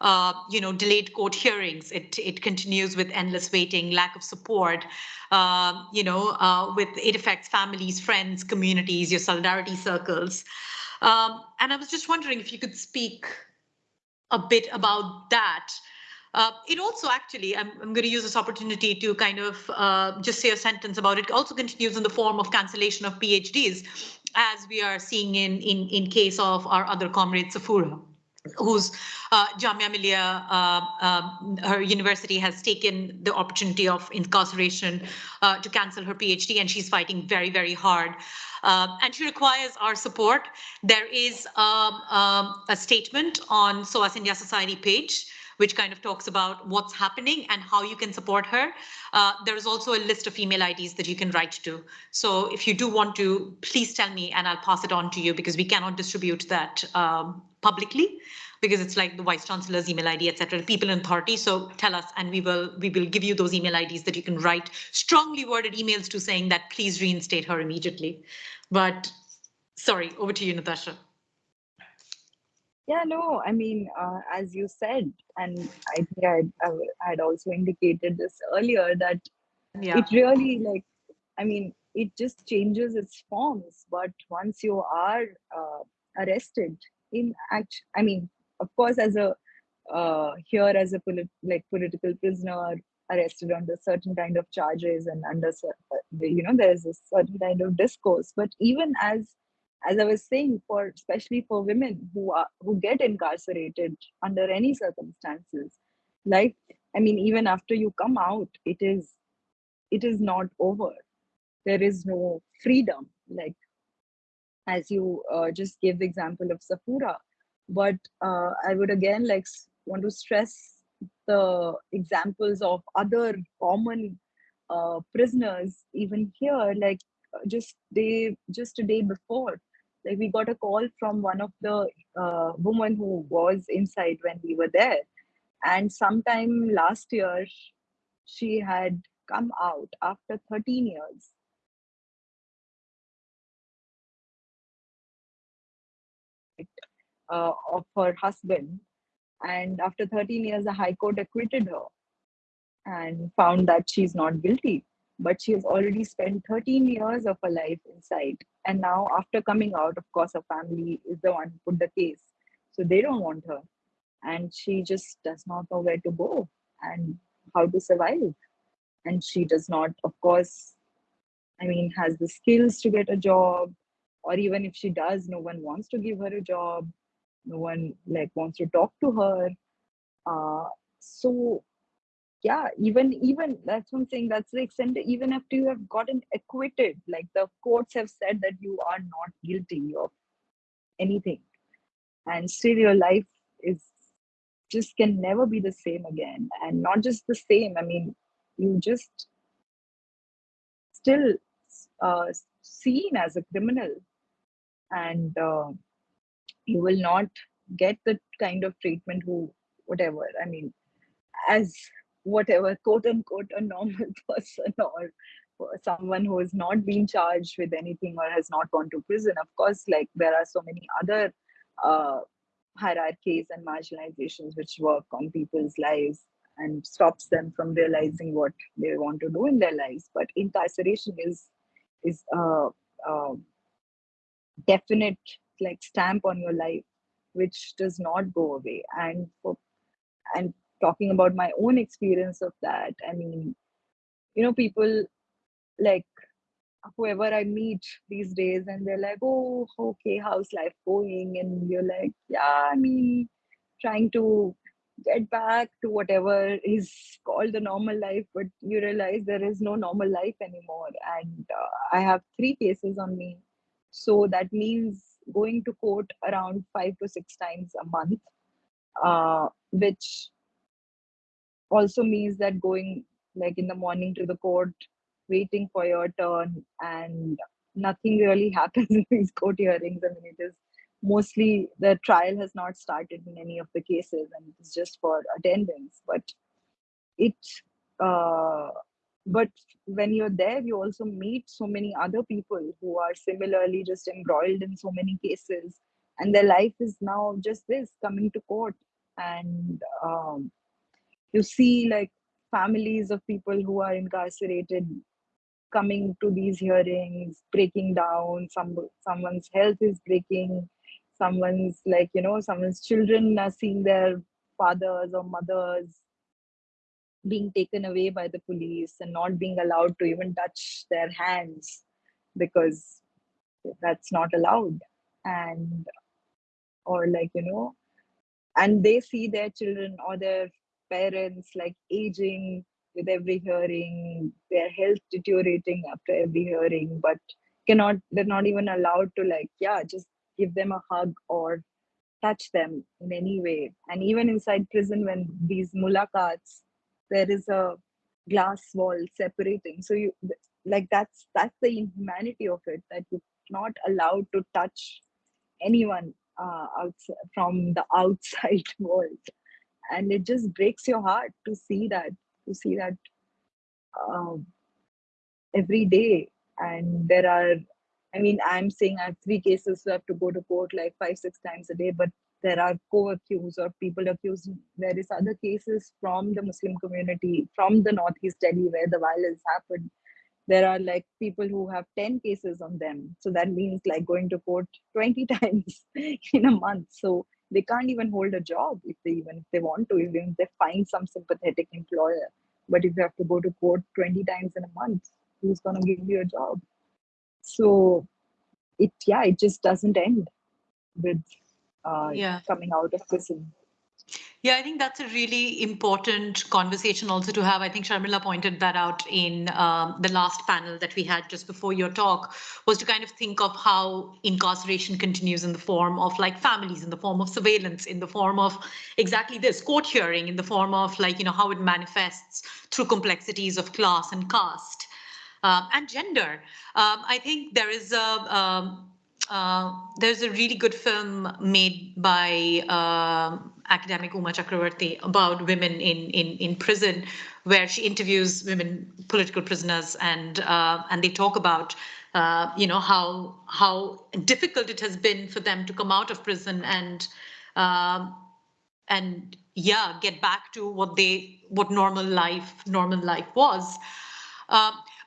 uh, you know delayed court hearings. It it continues with endless waiting lack of support uh, you know uh, with it affects families friends communities your solidarity circles. Um, and I was just wondering if you could speak a bit about that. Uh, it also actually, I'm, I'm, going to use this opportunity to kind of uh, just say a sentence about it. Also continues in the form of cancellation of PhDs, as we are seeing in in in case of our other comrade Safura whose uh, Jamia Millia, uh, uh, her university has taken the opportunity of incarceration uh, to cancel her PhD, and she's fighting very, very hard. Uh, and she requires our support. There is um, um, a statement on SOAS India Society page which kind of talks about what's happening and how you can support her. Uh, there is also a list of email IDs that you can write to. So if you do want to, please tell me and I'll pass it on to you because we cannot distribute that um, publicly because it's like the vice chancellor's email id etc people in authority so tell us and we will we will give you those email ids that you can write strongly worded emails to saying that please reinstate her immediately but sorry over to you natasha yeah no i mean uh, as you said and i think i i had also indicated this earlier that yeah. it really like i mean it just changes its forms but once you are uh, arrested in act i mean of course as a uh, here as a polit- like political prisoner arrested under certain kind of charges and under uh, you know there's a certain kind of discourse but even as as i was saying for especially for women who are who get incarcerated under any circumstances like i mean even after you come out it is it is not over. There is no freedom like as you uh, just gave the example of safura but uh, i would again like want to stress the examples of other common uh, prisoners even here like uh, just day just a day before like we got a call from one of the uh, women who was inside when we were there and sometime last year she had come out after 13 years uh, of her husband. And after 13 years, the High Court acquitted her and found that she's not guilty. But she has already spent 13 years of her life inside. And now, after coming out, of course, her family is the one who put the case. So they don't want her. And she just does not know where to go and how to survive. And she does not, of course, I mean, has the skills to get a job. Or even if she does, no one wants to give her a job no one like wants to talk to her uh, so yeah even even that's one thing that's the extent even after you have gotten acquitted like the courts have said that you are not guilty of anything. And still your life is just can never be the same again and not just the same i mean you just still uh, seen as a criminal. And uh, you will not get the kind of treatment who whatever i mean as whatever quote unquote a normal [laughs] person or someone who has not been charged with anything or has not gone to prison. Of course like there are so many other uh, hierarchies and marginalizations which work on people's lives and stops them from realizing what they want to do in their lives. But incarceration is is a, a definite like stamp on your life which does not go away. And for and talking about my own experience of that. I mean you know people like whoever i meet these days and they're like oh okay how's life going? And you're like yeah i mean trying to get back to whatever is called the normal life but you realize there is no normal life anymore. And uh, i have three cases on me. So that means going to court around five to six times a month, uh, which also means that going like in the morning to the court, waiting for your turn, and nothing really [laughs] happens in these court hearings. I mean, it is mostly the trial has not started in any of the cases, and it's just for attendance. But it uh, but when you're there you also meet so many other people who are similarly just embroiled in so many cases and their life is now just this coming to court and um, you see like families of people who are incarcerated coming to these hearings breaking down some someone's health is breaking someone's like you know someone's children are seeing their fathers or mothers being taken away by the police and not being allowed to even touch their hands because that's not allowed. And or like you know and they see their children or their parents like aging with every hearing their health deteriorating after every hearing but cannot they're not even allowed to like yeah just give them a hug or touch them in any way. And even inside prison when these mulaqats there is a glass wall separating. So you like that's that's the inhumanity of it that you're not allowed to touch anyone uh, outside, from the [laughs] outside world and it just breaks your heart to see that to see that um, every day. And there are i mean i'm saying i have three cases who have to go to court like five six times a day but there are co-accused or people accused. There is other cases from the muslim community from the northeast delhi where the violence happened. There are like people who have 10 cases on them. So that means like going to court 20 [laughs] times in a month. So they can't even hold a job if they even if they want to even if they find some sympathetic employer but if you have to go to court 20 times in a month who's going to give you a job so it yeah it just doesn't end with uh, yeah. coming out of prison. Yeah, I think that's a really important conversation also to have. I think Sharmila pointed that out in um, the last panel that we had just before your talk, was to kind of think of how incarceration continues in the form of like families, in the form of surveillance, in the form of exactly this court hearing, in the form of like, you know, how it manifests through complexities of class and caste um, and gender. Um, I think there is a, um, uh, there's a really good film made by uh, academic Uma Chakravarti about women in, in, in prison, where she interviews women political prisoners and uh, and they talk about uh, you know how how difficult it has been for them to come out of prison and um, and yeah get back to what they what normal life normal life was.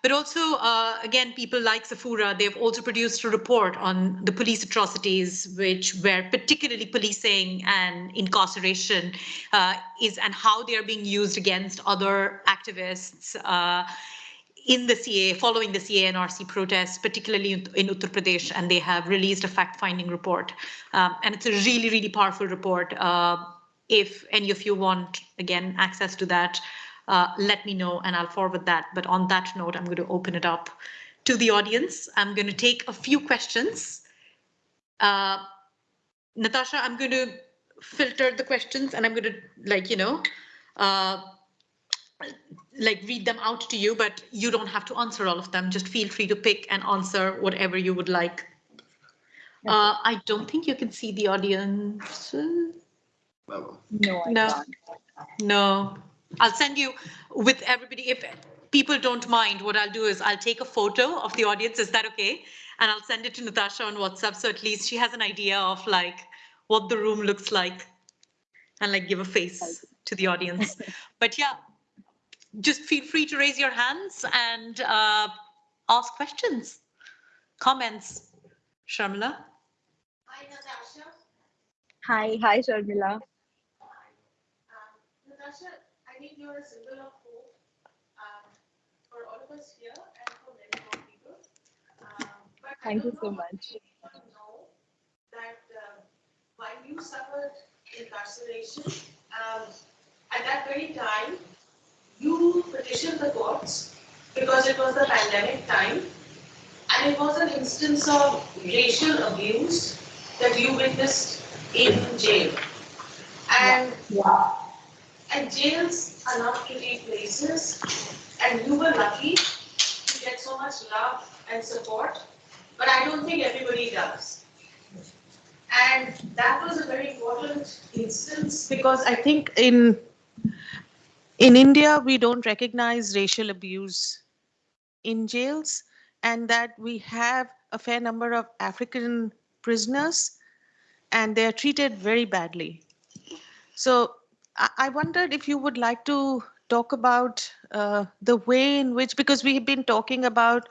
But also, uh, again, people like Safura, they've also produced a report on the police atrocities, which were particularly policing and incarceration uh, is and how they are being used against other activists uh, in the CAA, following the CAA-NRC protests, particularly in, in, Uttar Pradesh, and they have released a fact-finding report. Um, and it's a really, really powerful report. Uh, if any of you want, again, access to that, uh, let me know and I'll forward that. But on that note, I'm going to open it up to the audience. I'm going to take a few questions. Uh, Natasha, I'm going to filter the questions and I'm going to like, you know, uh, like read them out to you, but you don't have to answer all of them. Just feel free to pick and answer whatever you would like. Uh, I don't think you can see the audience. No, I no. can't. No. I'll send you with everybody. If people don't mind, what I'll do is I'll take a photo of the audience. Is that okay? And I'll send it to Natasha on WhatsApp. So at least she has an idea of like what the room looks like and like give a face to the audience. [laughs] but yeah, just feel free to raise your hands and uh, ask questions, comments. Sharmila? Hi, Natasha. Hi, hi, Sharmila. Um, Natasha, A symbol of hope um, for all of us here and for many more people. Um, Thank you so much. know that uh, while you suffered incarceration, um, at that very time, you petitioned the courts because it was the pandemic time, and it was an instance of racial abuse that you witnessed in jail. And yeah, and jails are not pretty places, and you were lucky to get so much love and support, but I don't think everybody does. And that was a very important instance. Because I think in in India we don't recognize racial abuse in jails. And that we have a fair number of African prisoners. And they are treated very badly. So I, wondered if you would like to talk about uh, the way in which, because we have been talking about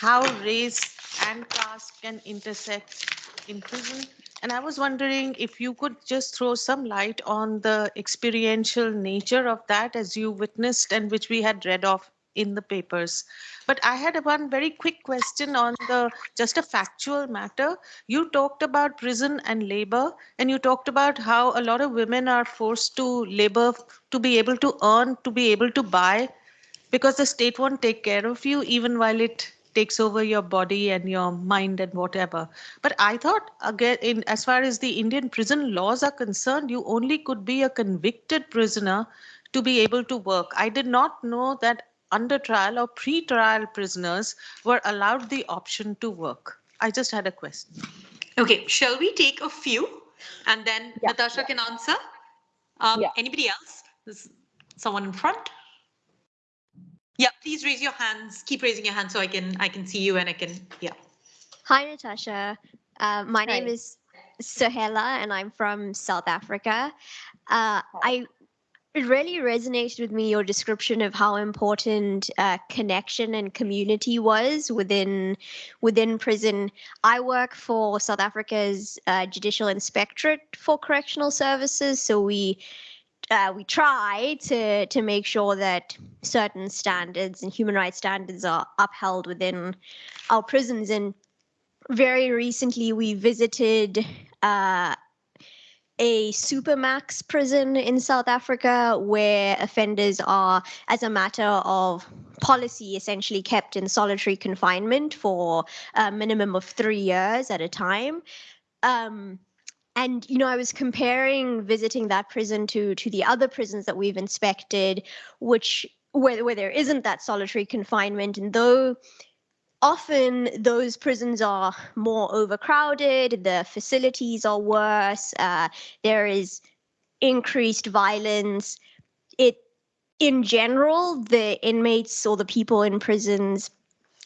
how race and caste can intersect in prison. And I was wondering if you could just throw some light on the experiential nature of that as you witnessed and which we had read of in the papers. But I had one very quick question on the just a factual matter. You talked about prison and labor, and you talked about how a lot of women are forced to labor to be able to earn, to be able to buy, because the state won't take care of you even while it takes over your body and your mind and whatever. But I thought again, in as far as the Indian prison laws are concerned, you only could be a convicted prisoner to be able to work. I did not know that under trial or pre-trial prisoners were allowed the option to work. I just had a question. Okay, shall we take a few and then Yeah, Natasha can answer? Um, Yeah. Anybody else? There's someone in front? Yeah, please raise your hands. Keep raising your hand so I can I can see you and I can yeah. Hi, Natasha. Uh, my name is Sohela, and I'm from South Africa. Uh, I it really resonated with me your description of how important uh, connection and community was within within prison. I work for South Africa's uh, Judicial Inspectorate for Correctional Services, so we uh, we try to to make sure that certain standards and human rights standards are upheld within our prisons. And very recently, we visited uh, a supermax prison in South Africa where offenders are, as a matter of policy, essentially kept in solitary confinement for a minimum of three years at a time. Um, and you know, I was comparing visiting that prison to to the other prisons that we've inspected, which where where there isn't that solitary confinement, and though often those prisons are more overcrowded the facilities are worse uh, there is increased violence. It, in general, the inmates or the people in prisons,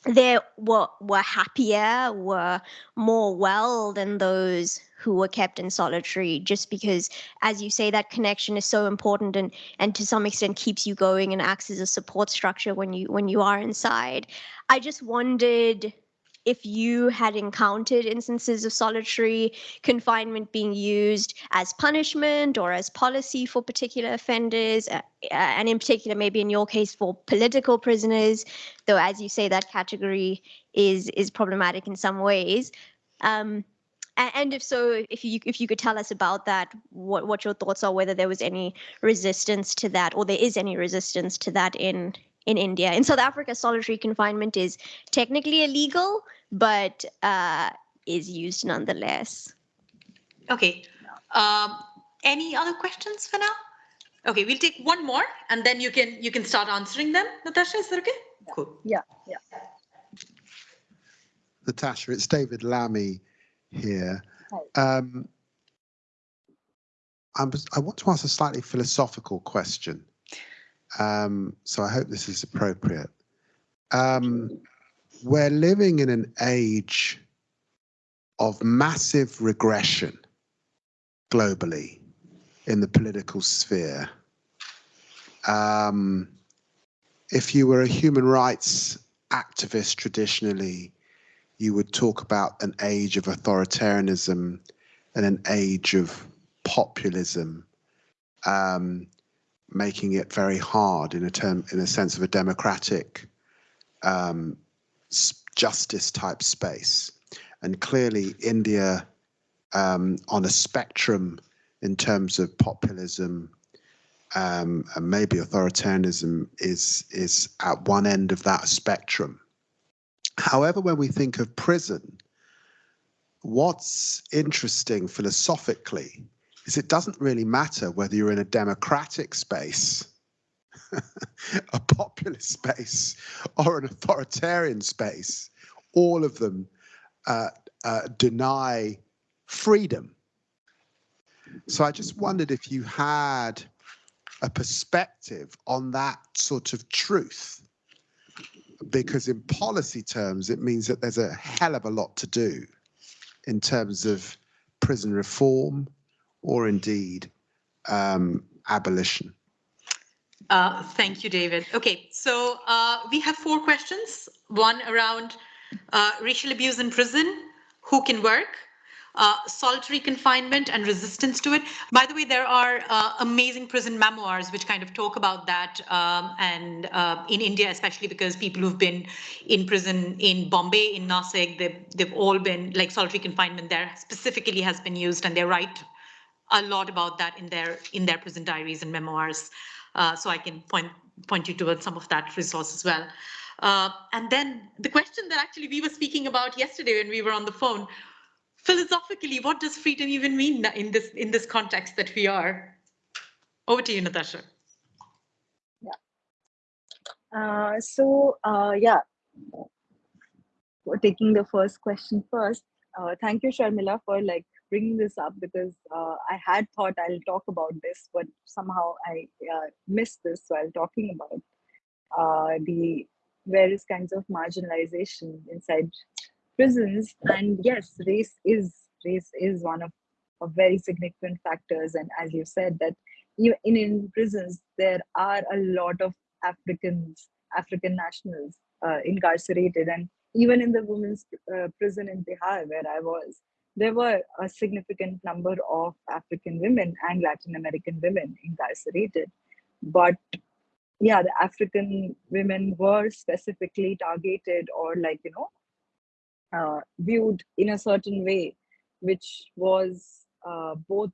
they were were happier, were more well than those who were kept in solitary. Just because, as you say, that connection is so important and and to some extent keeps you going and acts as a support structure when you when you are inside. I just wondered if you had encountered instances of solitary confinement being used as punishment or as policy for particular offenders, uh, uh, and in particular, maybe in your case, for political prisoners, though, as you say, that category is is problematic in some ways. Um, and if so, if you if you could tell us about that, what what your thoughts are, whether there was any resistance to that, or there is any resistance to that in in India. In South Africa, solitary confinement is technically illegal, but uh, is used nonetheless. Okay. Um, any other questions for now? Okay, we'll take one more and then you can you can start answering them. Natasha, is that okay? Cool. Yeah, yeah. Natasha, it's David Lammy here. Hi. Um, I'm, I want to ask a slightly philosophical question. Um, so I hope this is appropriate. Um, we're living in an age of massive regression globally in the political sphere. Um, if you were a human rights activist traditionally, you would talk about an age of authoritarianism and an age of populism, um, making it very hard in a term, in a sense of a democratic um, justice type space. And clearly, India, um, on a spectrum in terms of populism um, and maybe authoritarianism, is is at one end of that spectrum. However, when we think of prison, what's interesting philosophically is it doesn't really matter whether you're in a democratic space, [laughs] a populist space, or an authoritarian space. All of them uh, uh, deny freedom. So I just wondered if you had a perspective on that sort of truth because in policy terms, it means that there's a hell of a lot to do in terms of prison reform or indeed um, abolition. Uh, thank you, David. Okay, so uh, we have four questions. One around uh, racial abuse in prison, who can work, uh, solitary confinement and resistance to it. By the way, there are uh, amazing prison memoirs which kind of talk about that, um, and uh, in India, especially because people who've been in prison in Bombay, in Nasik, they've, they've all been like solitary confinement there specifically has been used, and they write a lot about that in their in their prison diaries and memoirs. Uh, so I can point point you towards some of that resource as well. Uh, and then the question that actually we were speaking about yesterday when we were on the phone, philosophically, what does freedom even mean in this in this context that we are? Over to you, Natasha. Uh, so uh, yeah, taking the first question first. Uh, thank you, Sharmila, for like bringing this up because uh, I had thought I'll talk about this, but somehow I uh, missed this while talking about uh, the various kinds of marginalization inside prisons. And yes, race is race is one of, of very significant factors. And as you said, that in, in prisons there are a lot of Africans, African nationals uh, incarcerated, and even in the women's uh, prison in Bihar where I was, there were a significant number of African women and Latin American women incarcerated. But yeah, the African women were specifically targeted or like, you know, uh, viewed in a certain way, which was uh, both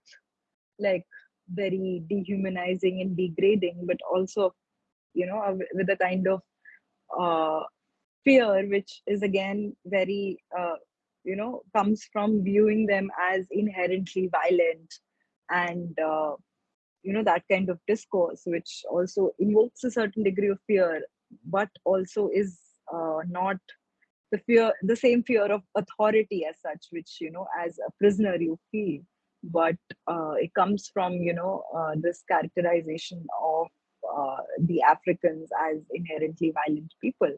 like very dehumanizing and degrading, but also, you know, with a kind of uh, fear, which is again very uh, you know comes from viewing them as inherently violent and uh, you know that kind of discourse which also invokes a certain degree of fear but also is uh, not the fear the same fear of authority as such which you know as a prisoner you feel. But uh, it comes from you know uh, this characterization of uh, the Africans as inherently violent people,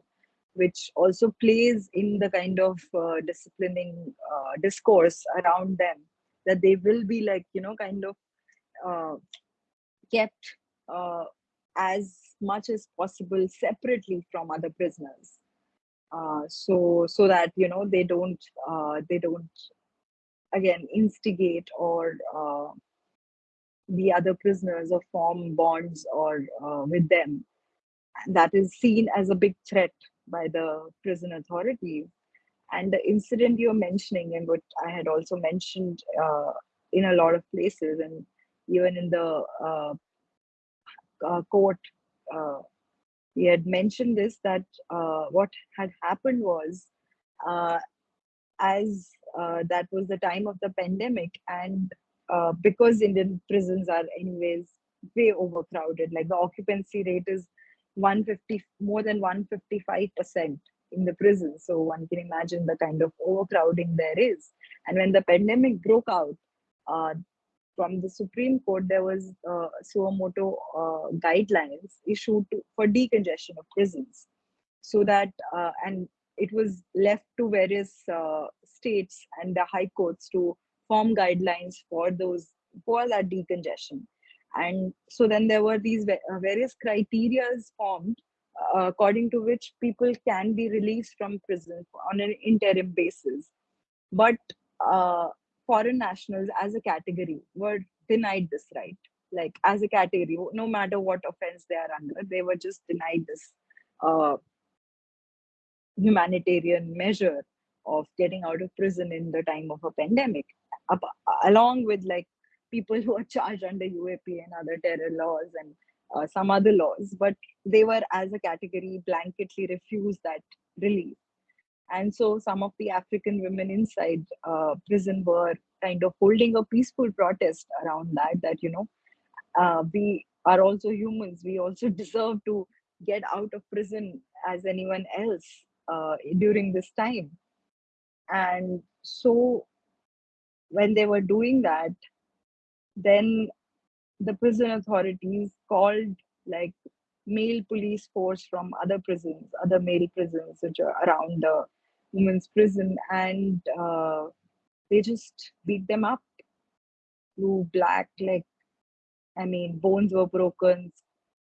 which also plays in the kind of uh, disciplining uh, discourse around them that they will be like you know kind of uh, kept uh, as much as possible separately from other prisoners. Uh, so so that you know they don't uh, they don't again instigate or the other prisoners or form bonds or with them. That is seen as a big threat by the prison authorities. And the incident you're mentioning and what i had also mentioned uh, in a lot of places and even in the uh, uh, court uh, we had mentioned this that uh, what had happened was uh, as that was the time of the pandemic and because indian prisons are anyways way overcrowded like the occupancy rate is 150 more than 155 percent in the prison. So one can imagine the kind of overcrowding there is. And when the pandemic broke out uh, from the Supreme Court, there was uh, suo motu uh, guidelines issued to, for decongestion of prisons, so that uh, and it was left to various uh, states and the high courts to form guidelines for those for that decongestion. And so then there were these uh, various criterias formed uh, according to which people can be released from prison on an interim basis. But uh, foreign nationals as a category were denied this right like as a category no matter what offense they are under they were just denied this uh, humanitarian measure of getting out of prison in the time of a pandemic along with like people who are [laughs] charged under uap and other terror laws and uh, some other laws but they were as a category blanketly refused that relief. And so some of the african women inside uh, prison were kind of holding a peaceful protest around that that you know uh, we are also humans. We also [laughs] deserve to get out of prison as anyone else uh, during this time. And so when they were doing that then the prison authorities called like male police force from other prisons, other male prisons which are around the women's prison, and uh, they just beat them up. Blue, black, like I mean, bones were broken.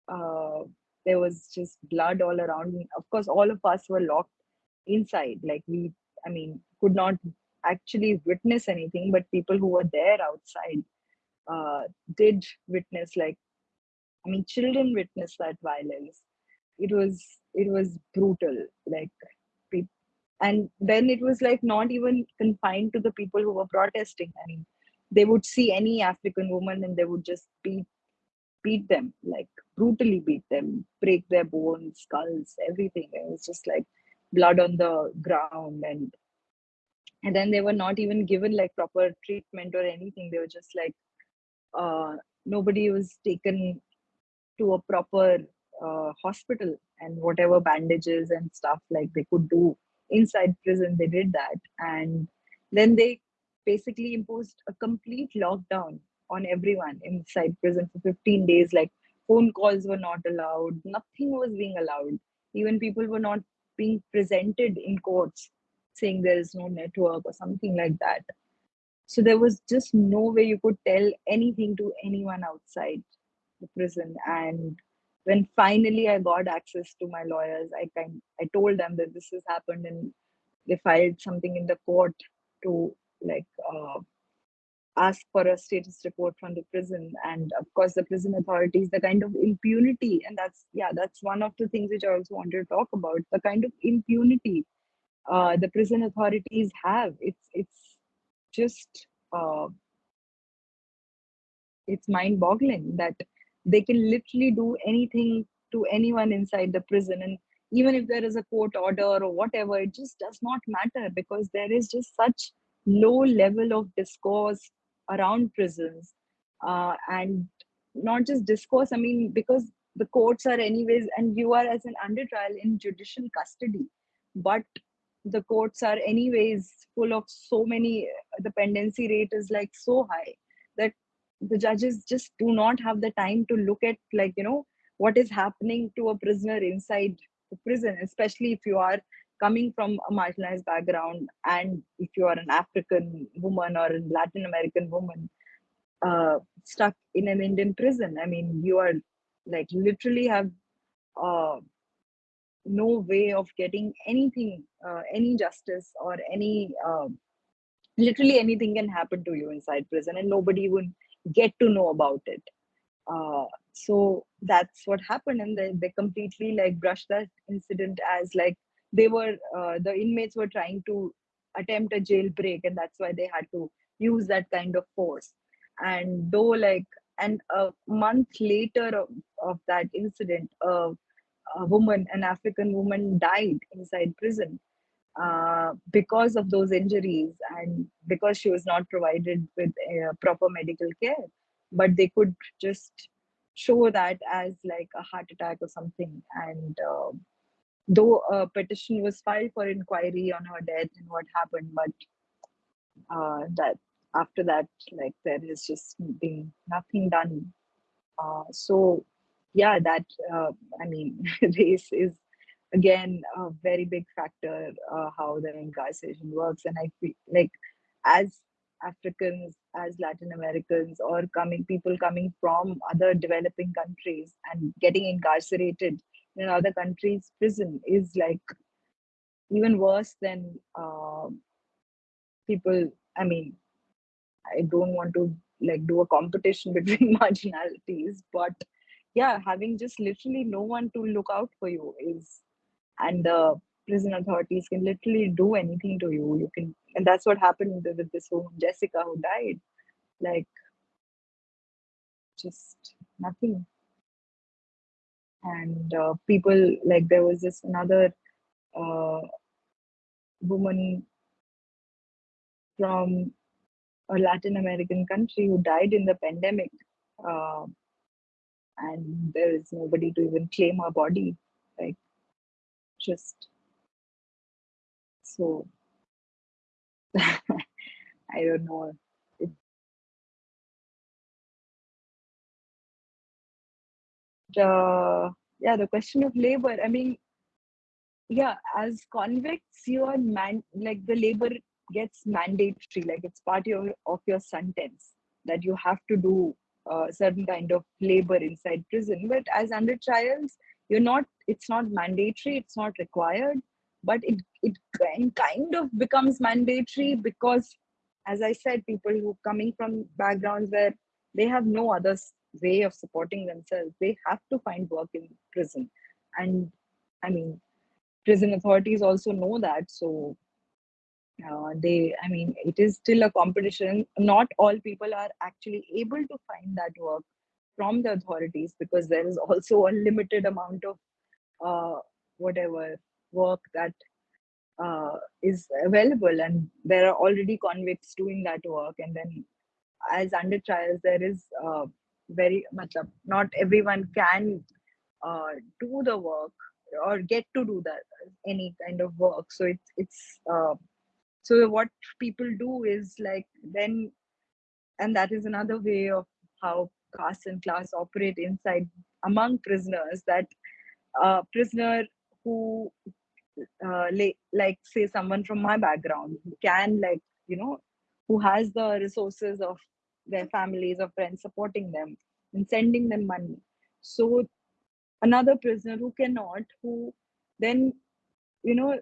Uh, there was just blood all around. Of course, all of us were locked inside. Like we, I mean, could not actually witness anything, but people who were there outside uh, did witness like I mean, children witnessed that violence. It was it was brutal. Like, and then it was like not even confined to the people who were protesting. I mean, they would see any African woman and they would just beat beat them, like brutally beat them, break their bones, skulls, everything. It was just like blood on the ground and and then they were not even given like proper treatment or anything. They were just like uh, nobody was taken to a proper uh, hospital and whatever bandages and stuff like they could do inside prison they did that. And then they basically imposed a complete lockdown on everyone inside prison for 15 days. Like phone calls were not allowed. Nothing was being allowed. Even people were not being presented in courts saying there is no network or something like that so there was just no way you could tell anything to anyone outside the prison. And when finally i got access to my lawyers i kind i told them that this has happened and they filed something in the court to like uh, ask for a status report from the prison. And of course the prison authorities the kind of impunity. And that's yeah that's one of the things which i also wanted to talk about the kind of impunity uh, the prison authorities have. It's it's just uh, it's mind boggling that they can literally do anything to anyone inside the prison. And even if there is a court order or whatever it just does not matter because there is just such low level of discourse around prisons. Uh, and not just discourse i mean because the courts are anyways and you are as an under trial in judicial custody. But the courts are anyways full of so many the pendency rate is like so high that the judges just do not have the time to look at like you know what is happening to a prisoner inside the prison especially if you are coming from a marginalized background and if you are an african woman or a latin american woman uh, stuck in an indian prison. I mean you are like literally have uh, no way of getting anything uh, any justice or any uh, literally anything can happen to you inside prison and nobody would get to know about it. Uh, so that's what happened and they, they completely like brushed that incident as like they were uh, the inmates were trying to attempt a jailbreak and that's why they had to use that kind of force. And though like and a month later of, of that incident uh, a woman, an African woman, died inside prison uh, because of those injuries and because she was not provided with uh, proper medical care. But they could just show that as like a heart attack or something. And uh, though a petition was filed for inquiry on her death and what happened, but uh, that after that, like there has just been nothing done. Uh, so yeah, that uh, I mean, [laughs] race is again a very big factor uh, how the incarceration works, and I feel like as Africans, as Latin Americans, or coming people coming from other developing countries and getting incarcerated in other countries' prison is like even worse than uh, people. I mean, I don't want to like do a competition [laughs] between [laughs] marginalities, but yeah, having just literally no one to look out for you is, and the prison authorities can literally do anything to you. You can, and that's what happened with this woman, Jessica, who died. Like, just nothing. And uh, people, like, there was this another uh, woman from a Latin American country who died in the pandemic. Uh, and there is nobody to even claim her body like just so. [laughs] I don't know. It, uh, yeah the question of labor i mean yeah as convicts you are man like the labor gets mandatory like it's part of, your, of your sentence that you have to do uh, certain kind of labor inside prison. But as under trials you're not it's not mandatory it's not required. But it it kind of becomes mandatory because as i said people who coming from backgrounds where they have no other way of supporting themselves they have to find work in prison. And i mean prison authorities also know that so uh, they i mean it is still a competition. Not all people are actually able to find that work from the authorities because there is also a limited amount of uh, whatever work that uh, is available and there are already convicts doing that work. And then as under trials there is uh, very much up not everyone can uh, do the work or get to do that any kind of work. So it's it's uh, so what people do is like then and that is another way of how caste and class operate inside among prisoners that a prisoner who uh, like say someone from my background can like you know who has the resources of their families or friends supporting them and sending them money. So another prisoner who cannot who then you know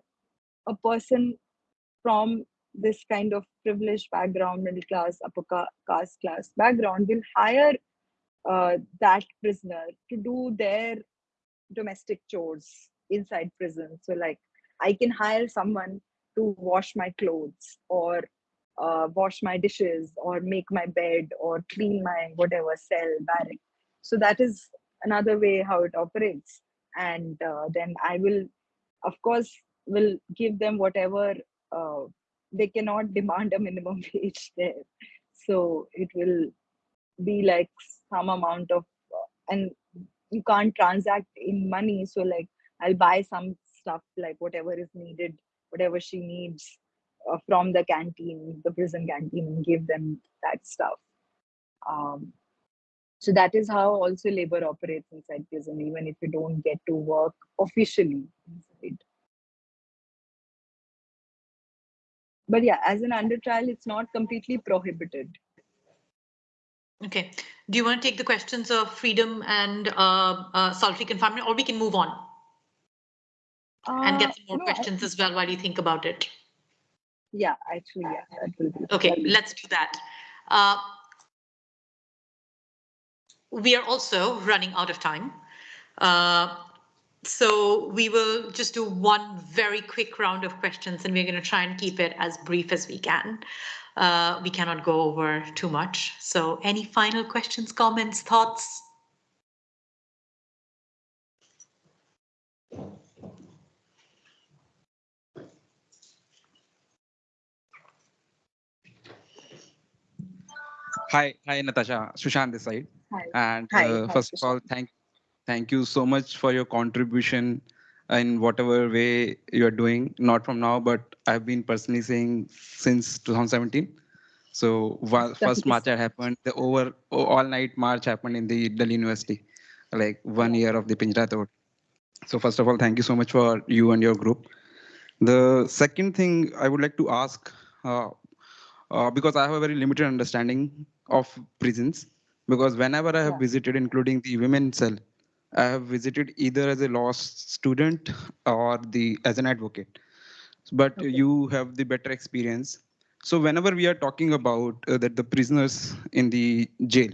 a person from this kind of privileged background, middle class, upper caste class background, will hire uh, that prisoner to do their domestic chores inside prison. So, like, I can hire someone to wash my clothes or uh, wash my dishes or make my bed or clean my whatever cell, barrack. So, that is another way how it operates. And uh, then I will, of course, will give them whatever uh, they cannot demand a minimum [laughs] wage there so it will be like some amount of uh, and you can't transact in money so like i'll buy some stuff like whatever is needed whatever she needs uh, from the canteen, the prison canteen, and give them that stuff. Um, so that is how also labor operates inside prison, even if you don't get to work officially inside. But yeah, as an under trial, it's not completely prohibited. Okay. Do you want to take the questions of freedom and uh, uh, solitary confinement, or we can move on and Uh, get some more no, questions as well while you think about it? yeah, actually, yeah, that will be. Okay, let's do that. Uh, we are also running out of time. So we will just do one very quick round of questions and we're going to try and keep it as brief as we can. Uh, we cannot go over too much. So any final questions, comments, thoughts? Hi, hi Natasha, Sushant this side. Hi. And Hi, uh, hi, first of all, thank thank you so much for your contribution in whatever way you are doing. Not from now, but I've been personally saying since 2017. So first march happened, the over all night march happened in the Delhi University, like one year of the Pinjra Tod. So first of all, thank you so much for you and your group. The second thing I would like to ask, uh, uh, because I have a very limited understanding of prisons, because whenever I have Yeah. visited, including the women cell, I have visited either as a law student or the as an advocate. But Okay. you have the better experience. So whenever we are talking about uh, that the prisoners in the jail,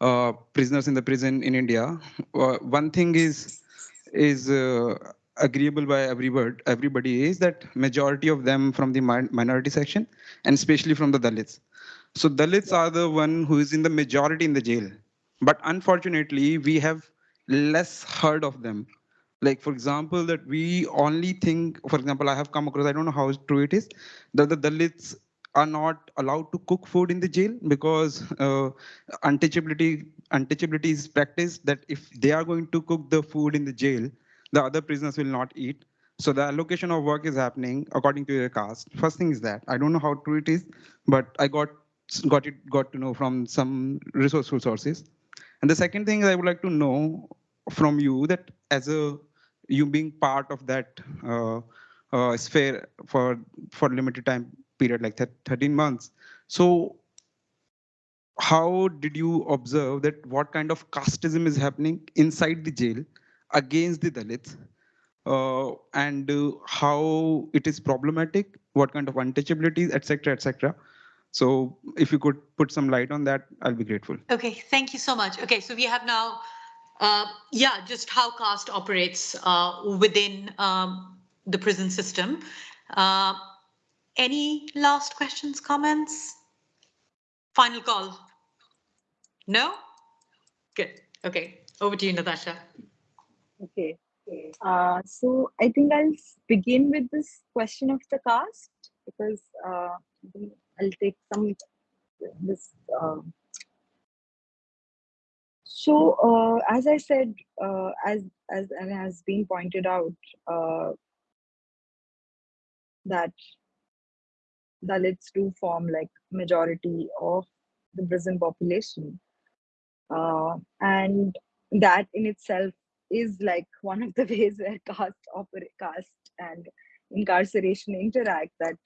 uh, prisoners in the prison in India, uh, one thing is is uh, agreeable by everybody everybody is that majority of them from the min- minority section and especially from the dalits so dalits are the one who is in the majority in the jail but unfortunately we have less heard of them. Like for example that we only think for example i have come across i don't know how true it is that the dalits are not allowed to cook food in the jail because uh, untouchability untouchability is practiced that if they are going to cook the food in the jail the other prisoners will not eat. So the allocation of work is happening according to your caste. First thing is that. I don't know how true it is but i got got it got to know from some resourceful sources. And the second thing i would like to know from you that as a you being part of that uh, uh, sphere for for limited time period like that 13 months. So how did you observe that what kind of casteism is happening inside the jail against the dalits? Uh, and uh, how it is problematic what kind of untouchabilities etc etc so if you could put some light on that i'll be grateful. Okay, thank you so much. Okay, so we have now, uh, yeah, just how caste operates uh, within um, the prison system. Uh, any last questions, comments? Final call? No? Good. Okay, over to you, Natasha. Okay. Uh, so I think I'll begin with this question of the caste because uh, I'll take some this. Uh, so uh, as I said, uh, as as and has been pointed out, uh, that Dalits do form like majority of the prison population, uh, and that in itself is like one of the [laughs] ways where caste caste and incarceration interact that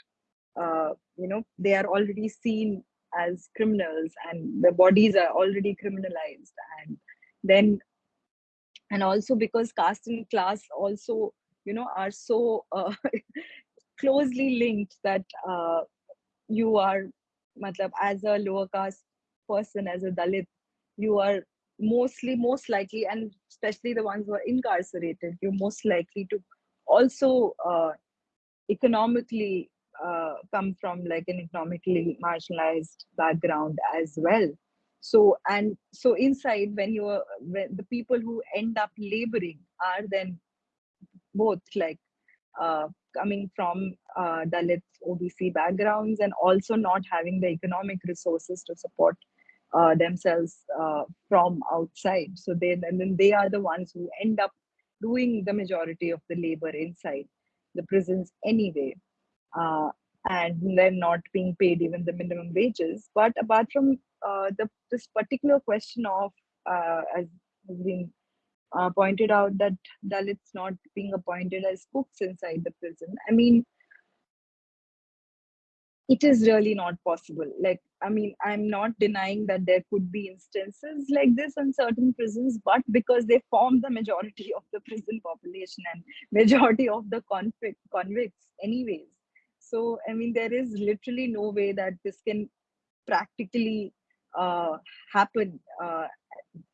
uh, you know they are already seen as criminals and their bodies are already criminalized. And then and also because caste and class also you know are so uh, [laughs] closely linked that uh, you are matlab, as a lower caste person as a dalit you are mostly most likely and especially the ones who are incarcerated you're most likely to also uh, economically uh, come from like an economically marginalized background as well so and so inside when you are when the people who end up laboring are then both like uh, coming from uh, Dalit OBC backgrounds and also not having the economic resources to support uh, themselves uh, from outside. So they and then they are the ones who end up doing the majority of the labor inside. the prisons anyway. Uh, and they're not being paid even the minimum wages. But apart from uh, the this particular question of, uh, as has been uh, pointed out, that Dalits not being appointed as cooks inside the prison. I mean, it is really not possible. Like, I mean, I'm not denying that there could be instances like this in certain prisons, but because they form the majority [laughs] of the prison population and majority of the convict convicts, anyways. So, I mean, there is literally no way that this can practically uh, happen, uh,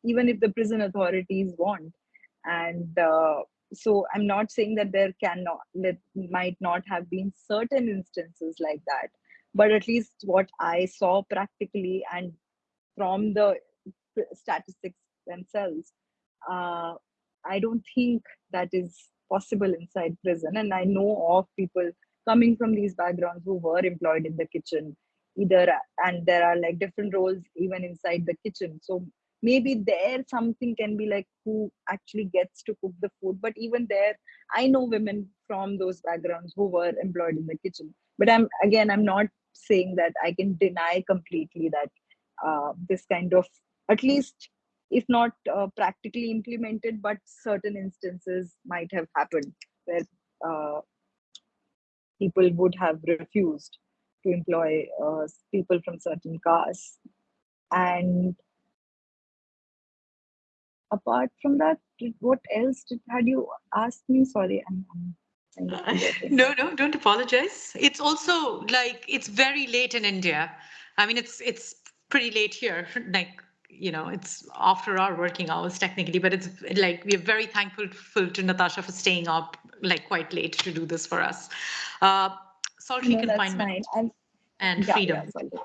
even if the prison authorities want. And uh, so, I'm not saying that there cannot, that might not have been certain instances like that but at least what I saw practically and from the statistics themselves, uh, I don't think that is possible inside prison. And I know of people coming from these backgrounds who were employed in the kitchen, either, and there are like different roles even inside the kitchen. So maybe there something can be like who actually gets to cook the food. But even there, I know women from those backgrounds who were employed in the kitchen. But I'm again, I'm not saying that I can deny completely that uh, this kind of, at least if not uh, practically implemented, but certain instances might have happened where uh, people would have refused to employ uh, people from certain castes. And apart from that, what else did, had you asked me? Sorry, I'm, I'm Uh. [laughs] No, no, don't apologize. It's also like it's very late in India. I mean, it's it's pretty late here. [laughs] Like you know, it's after our working hours technically, but it's like we are very thankful full to Natasha for staying up like quite late to do this for us. Uh, solitary No, confinement fine. And and yeah, freedom. yeah,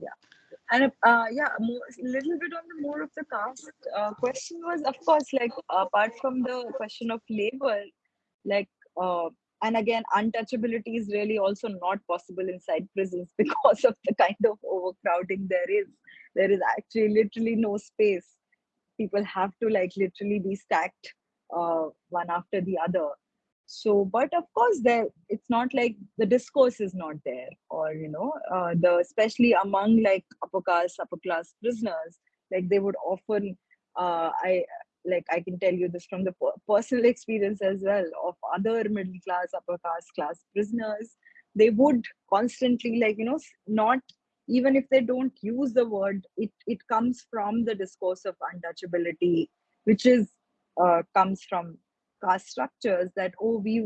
yeah. And uh, yeah, more, little bit on the more of the caste uh, question was, of course, like apart from the question of labor, like uh, and again, untouchability is really also not possible inside prisons [laughs] because of the kind of overcrowding there is. There is actually literally no space. People have to like literally be stacked uh, one after the other so but of course there it's not like the discourse is not there or you know uh, the especially among like upper caste upper class prisoners like they would often uh, i like i can tell you this from the personal experience as well of other middle class upper caste class prisoners they would constantly like you know not even if they don't use the word it it comes from the discourse of untouchability which is uh, comes from caste structures that oh we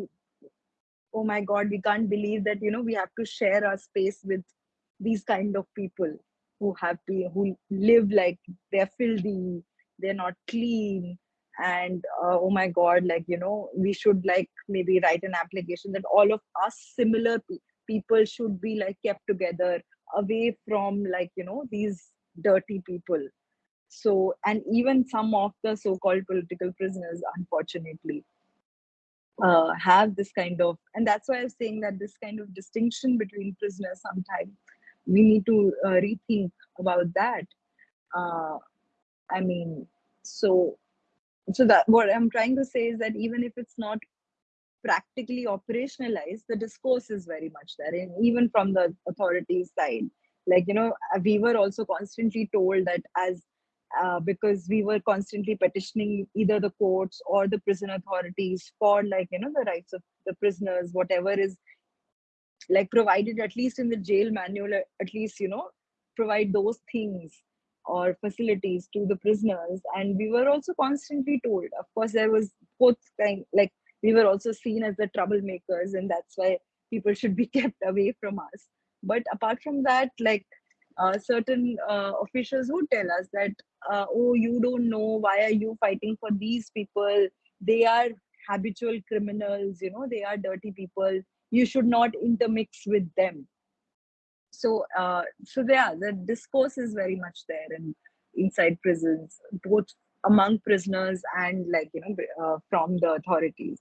oh my god we can't believe that you know we have to share our space with these kind of people who have been who live like they're filthy they're not clean and uh, oh my god like you know we should like maybe write an application that all of us similar pe- people should be like kept together away from like you know these dirty people. So and even some of the so-called political prisoners unfortunately uh, have this kind of and that's why i'm saying that this kind of distinction between prisoners sometimes we need to uh, rethink about that. Uh, i mean so so that what i'm trying to say is that even if it's not practically operationalized the discourse is very much there and even from the authorities side. Like you know uh, we were also constantly told that as uh, because we were constantly petitioning either the courts or the prison authorities for like you know the rights of the prisoners whatever is like provided at least in the jail manual uh, at least you know provide those things or facilities to the prisoners. And we were also constantly told. Of course there was both kind like we were also seen as the troublemakers and that's why people should be [laughs] kept away from us. But apart from that like uh, certain uh, officials would tell us that uh, oh you don't know why are you fighting for these people? They are habitual criminals you know they are dirty people. You should not intermix with them. So uh, so yeah the discourse is very much there in inside prisons both among prisoners and like you know uh, from the authorities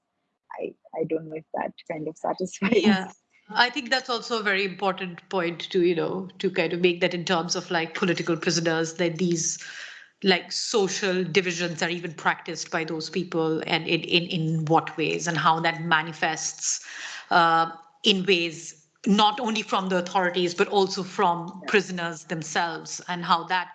i i don't know if that kind of satisfies Yeah. I think that's also a very important point to, you know, to kind of make that in terms of like political prisoners, that these like social divisions are even practiced by those people and in, in, in what ways and how that manifests uh, in ways not only from the authorities but also from prisoners themselves and how that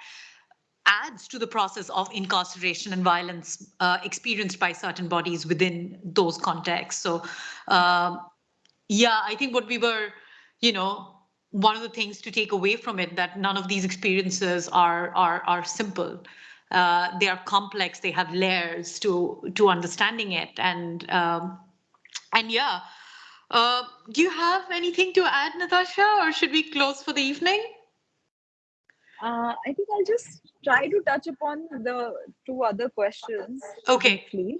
adds to the process of incarceration and violence uh, experienced by certain bodies within those contexts. So, um, yeah, I think what we were, you know, one of the things to take away from it that none of these experiences are are are simple. Uh, they are complex. They have layers to to understanding it, and um, and yeah. Uh, do you have anything to add, Natasha, or should we close for the evening? Uh, I think I'll just try to touch upon the two other questions. Okay. Briefly.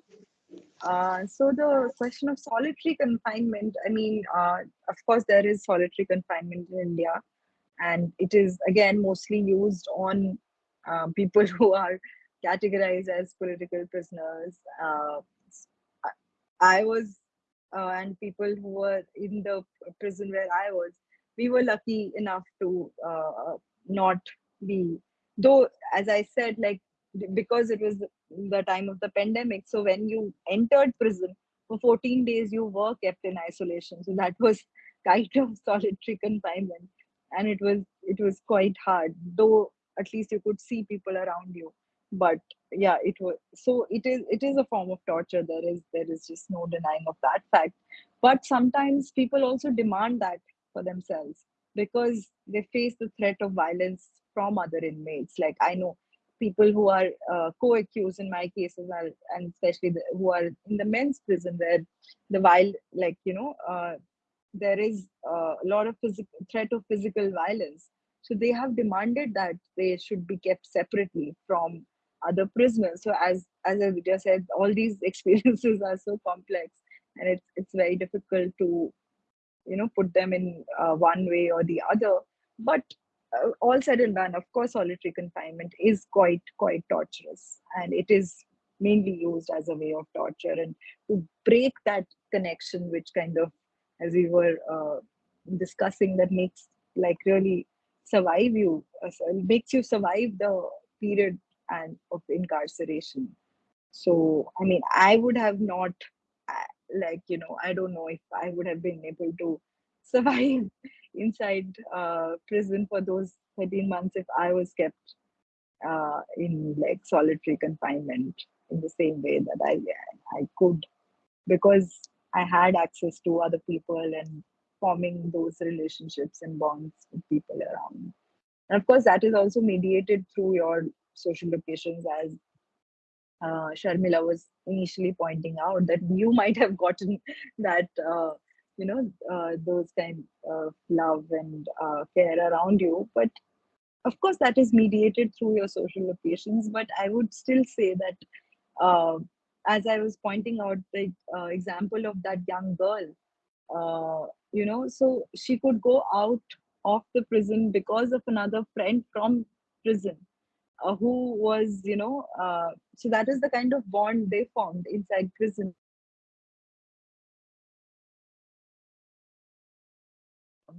Uh, so the question of solitary confinement, I mean, uh, of course, there is solitary confinement in India, and it is again mostly used on uh, people who are categorized as political prisoners. Uh, I was, uh, and people who were in the prison where I was, we were lucky enough to uh, not be, though, as I said, like because it was the time of the pandemic. So when you entered prison for 14 days, you were kept in isolation. So that was [laughs] kind of solitary confinement, and it was it was quite hard. Though at least you could see people around you, but yeah, it was so it is it is a form of torture. There is there is just no denying of that fact. But sometimes people also demand that for themselves because they face the threat of violence from other inmates. Like I know people who are uh, co-accused in my cases are, and especially the, who are in the men's prison where the while like you know uh, there is a lot of physical threat of physical violence. So they have demanded that they should be kept separately from other prisoners. So as as i said all these [laughs] experiences are so complex and it's it's very difficult to you know put them in uh, one way or the other. But uh, all said and done, of course, solitary confinement is quite quite torturous, and it is mainly used as a way of torture. And to break that connection, which kind of, as we were uh, discussing, that makes like really survive you, uh, makes you survive the period and of incarceration. So, I mean, I would have not, uh, like you know, I don't know if I would have been able to [laughs] survive inside uh, prison for those 13 months if I was kept uh, in like solitary confinement in the same way that I I could because I had access to other people and forming those relationships and bonds with people around. And of course, that is also mediated through your social locations, as uh, Sharmila was initially pointing out that you might have gotten [laughs] that uh, you know uh, those kind of love and uh, care around you. But of course that is mediated through your social locations. But i would still say that uh, as i was pointing out the uh, example of that young girl uh, you know so she could go out of the prison because of another friend from prison uh, who was you know so that is the kind of bond they formed inside prison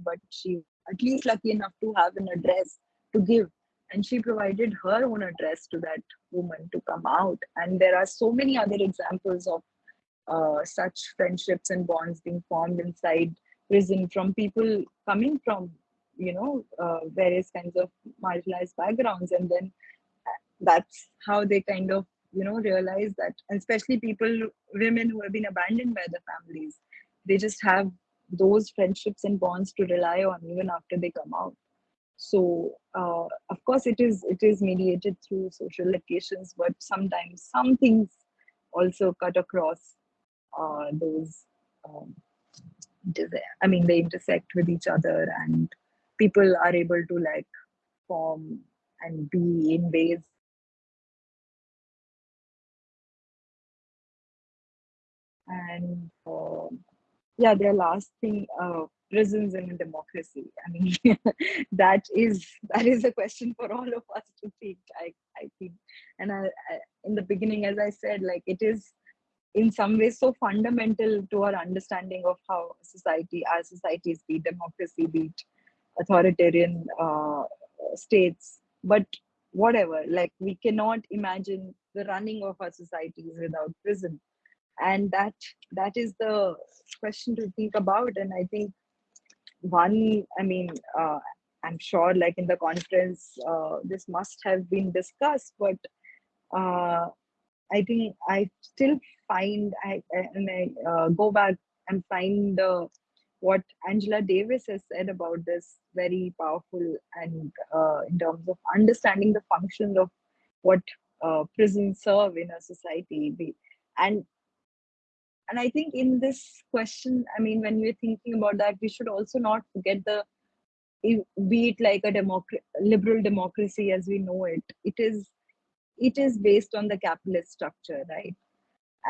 but she at least lucky enough to have an address to give. And she provided her own address to that woman to come out. And there are so many other examples of uh, such friendships and bonds being formed inside prison from people coming from you know uh, various kinds of marginalized backgrounds. And then uh, that's how they kind of you know realize that especially people women who have been abandoned by the families they just have those friendships and bonds to rely on even after they come out. So uh, of course it is it is mediated through social locations but sometimes some things also cut across uh, those um, i mean they intersect with each other and people are able to like form and be in ways and uh, yeah, their last thing, uh, prisons in a democracy. I mean, [laughs] that is that is a question for all of us to think. I I think, and I, I, in the beginning, as I said, like it is in some ways so fundamental to our understanding of how society, our societies, be democracy, be authoritarian uh, states. But whatever. Like we cannot imagine the running of our societies without prison, and that that is the question to think about. And I think one, I mean, uh, I'm sure, like in the conference, uh, this must have been discussed, but uh, I think I still find I and I uh, go back and find the what Angela Davis has said about this very powerful and uh, in terms of understanding the function of what uh, prisons serve in a society and and I think in this question, I mean, when we're thinking about that, we should also not forget the be it like a liberal democracy as we know it it is it is based on the capitalist structure right?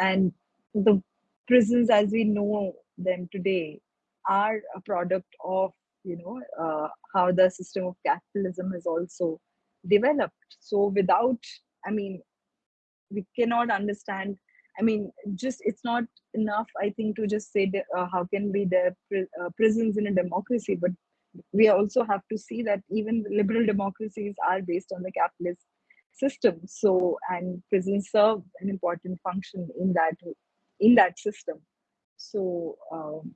And the prisons as we know them today are a product of you know uh, how the system of capitalism has also developed. So without i mean we cannot understand i mean just it's not enough i think to just say that, uh, how can be there pri- uh, prisons in a democracy but we also have to see that even liberal democracies are based on the capitalist system so and prisons serve an important function in that in that system. So um,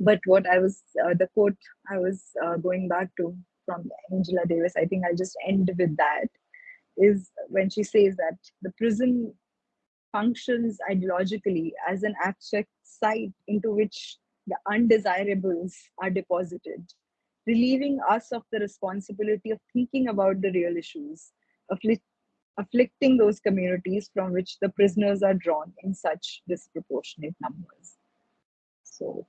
but what i was uh, the quote i was uh, going back to from angela davis i think i'll just end with that is when she says that the prison functions ideologically as an abstract site into which the undesirables are deposited, relieving us of the responsibility of thinking about the real issues, afflict- afflicting those communities from which the prisoners are drawn in such disproportionate numbers. So,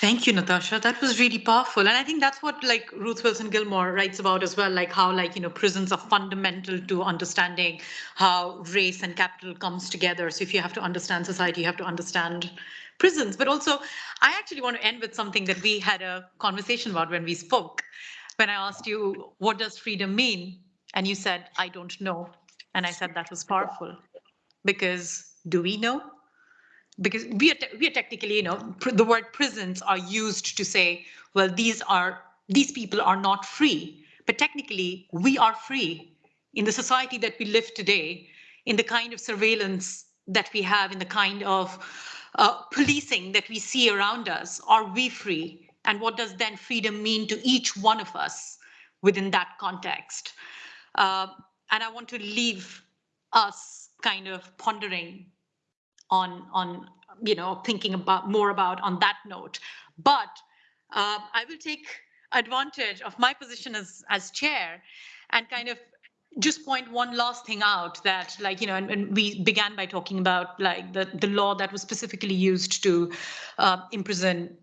Thank you, Natasha. That was really powerful. And I think that's what like Ruth Wilson Gilmore writes about as well, like how like, you know, prisons are fundamental to understanding how race and capital comes together. So if you have to understand society, you have to understand prisons. But also, I actually want to end with something that we had a conversation about when we spoke. When I asked you, what does freedom mean? And you said, I don't know. And I said that was powerful because do we know? Because we are, we are technically, you know, the word prisons are used to say, well, these are these people are not free, but technically we are free in the society that we live today, in the kind of surveillance that we have, in the kind of uh, policing that we see around us. Are we free? And what does then freedom mean to each one of us within that context? Uh, and I want to leave us kind of pondering on on you know thinking about more about on that note. But uh, i will take advantage of my position as as chair and kind of just point one last thing out that like you know and, and we began by talking about like the the law that was specifically used to uh, imprison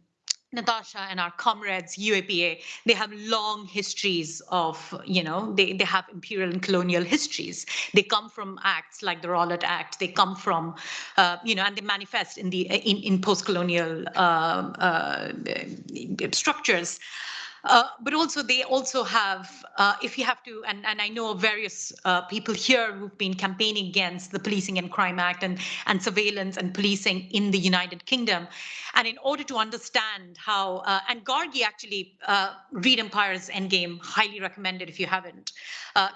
Natasha and our comrades, UAPA, they have long histories of, you know, they, they have imperial and colonial histories. They come from acts like the Rowlatt Act. They come from, uh, you know, and they manifest in the in, in post-colonial uh, uh, structures. Uh, but also they also have, uh, if you have to, and, and I know various uh, people here who've been campaigning against the Policing and Crime Act and, and surveillance and policing in the United Kingdom. And in order to understand how, uh, and Gargi actually, uh, read Empire's Endgame, highly recommended if you haven't,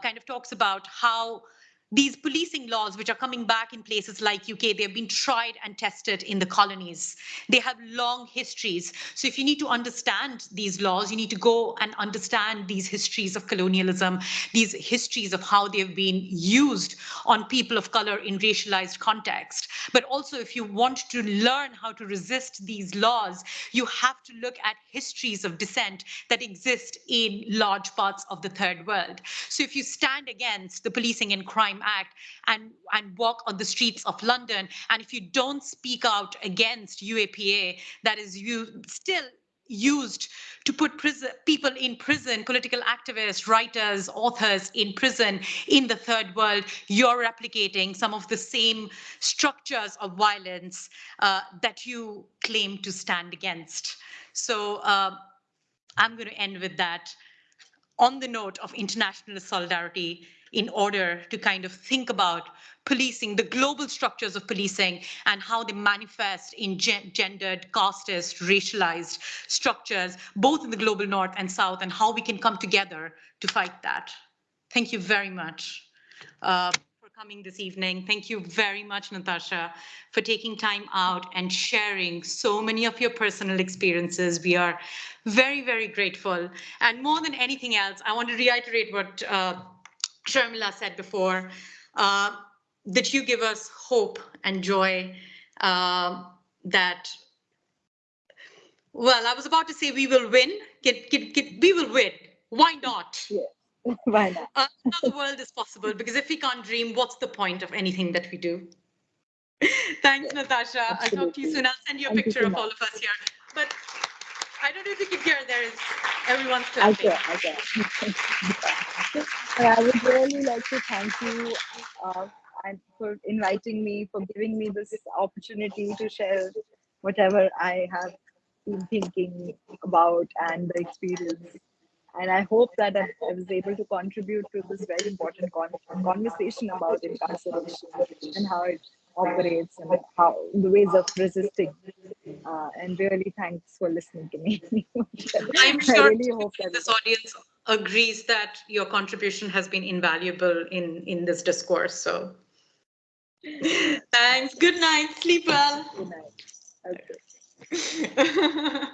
kind of talks about how these policing laws, which are coming back in places like UK, they've been tried and tested in the colonies. They have long histories. So if you need to understand these laws, you need to go and understand these histories of colonialism, these histories of how they've been used on people of color in racialized context. But also, if you want to learn how to resist these laws, you have to look at histories of dissent that exist in large parts of the third world. So if you stand against the Policing and Crime Act and, and walk on the streets of London, and if you don't speak out against UAPA, that is you still used to put prison, people in prison, political activists, writers, authors in prison in the third world, you're replicating some of the same structures of violence uh, that you claim to stand against. So uh, I'm going to end with that on the note of international solidarity in order to kind of think about policing, the global structures of policing and how they manifest in gen- gendered, casteist, racialized structures, both in the global north and south, and how we can come together to fight that. Thank you very much uh, for coming this evening. Thank you very much, Natasha, for taking time out and sharing so many of your personal experiences. We are very, very grateful. And more than anything else, I want to reiterate what uh, Sharmila said before, uh, that you give us hope and joy uh, that, well, I was about to say we will win. Get, get, get, we will win. Why not? [laughs] [laughs] Why not? Uh, the world is possible because if we can't dream, what's the point of anything that we do? [laughs] Thanks, Natasha. I'll talk to you soon. I'll send you a Thank you picture so of all of us here. But I don't know if you can hear, there is everyone's can, I can. And I would really like to thank you uh, and for inviting me, for giving me this opportunity to share whatever I have been thinking about and the experience. And I hope that I, I was able to contribute to this very important con- conversation about incarceration and how it operates and how the ways of resisting. Uh, and really, thanks for listening to me. [laughs] I'm sure really hope that this audience agrees that your contribution has been invaluable in, in this discourse. So thanks. Good night. Sleep well. Good night. Okay. [laughs]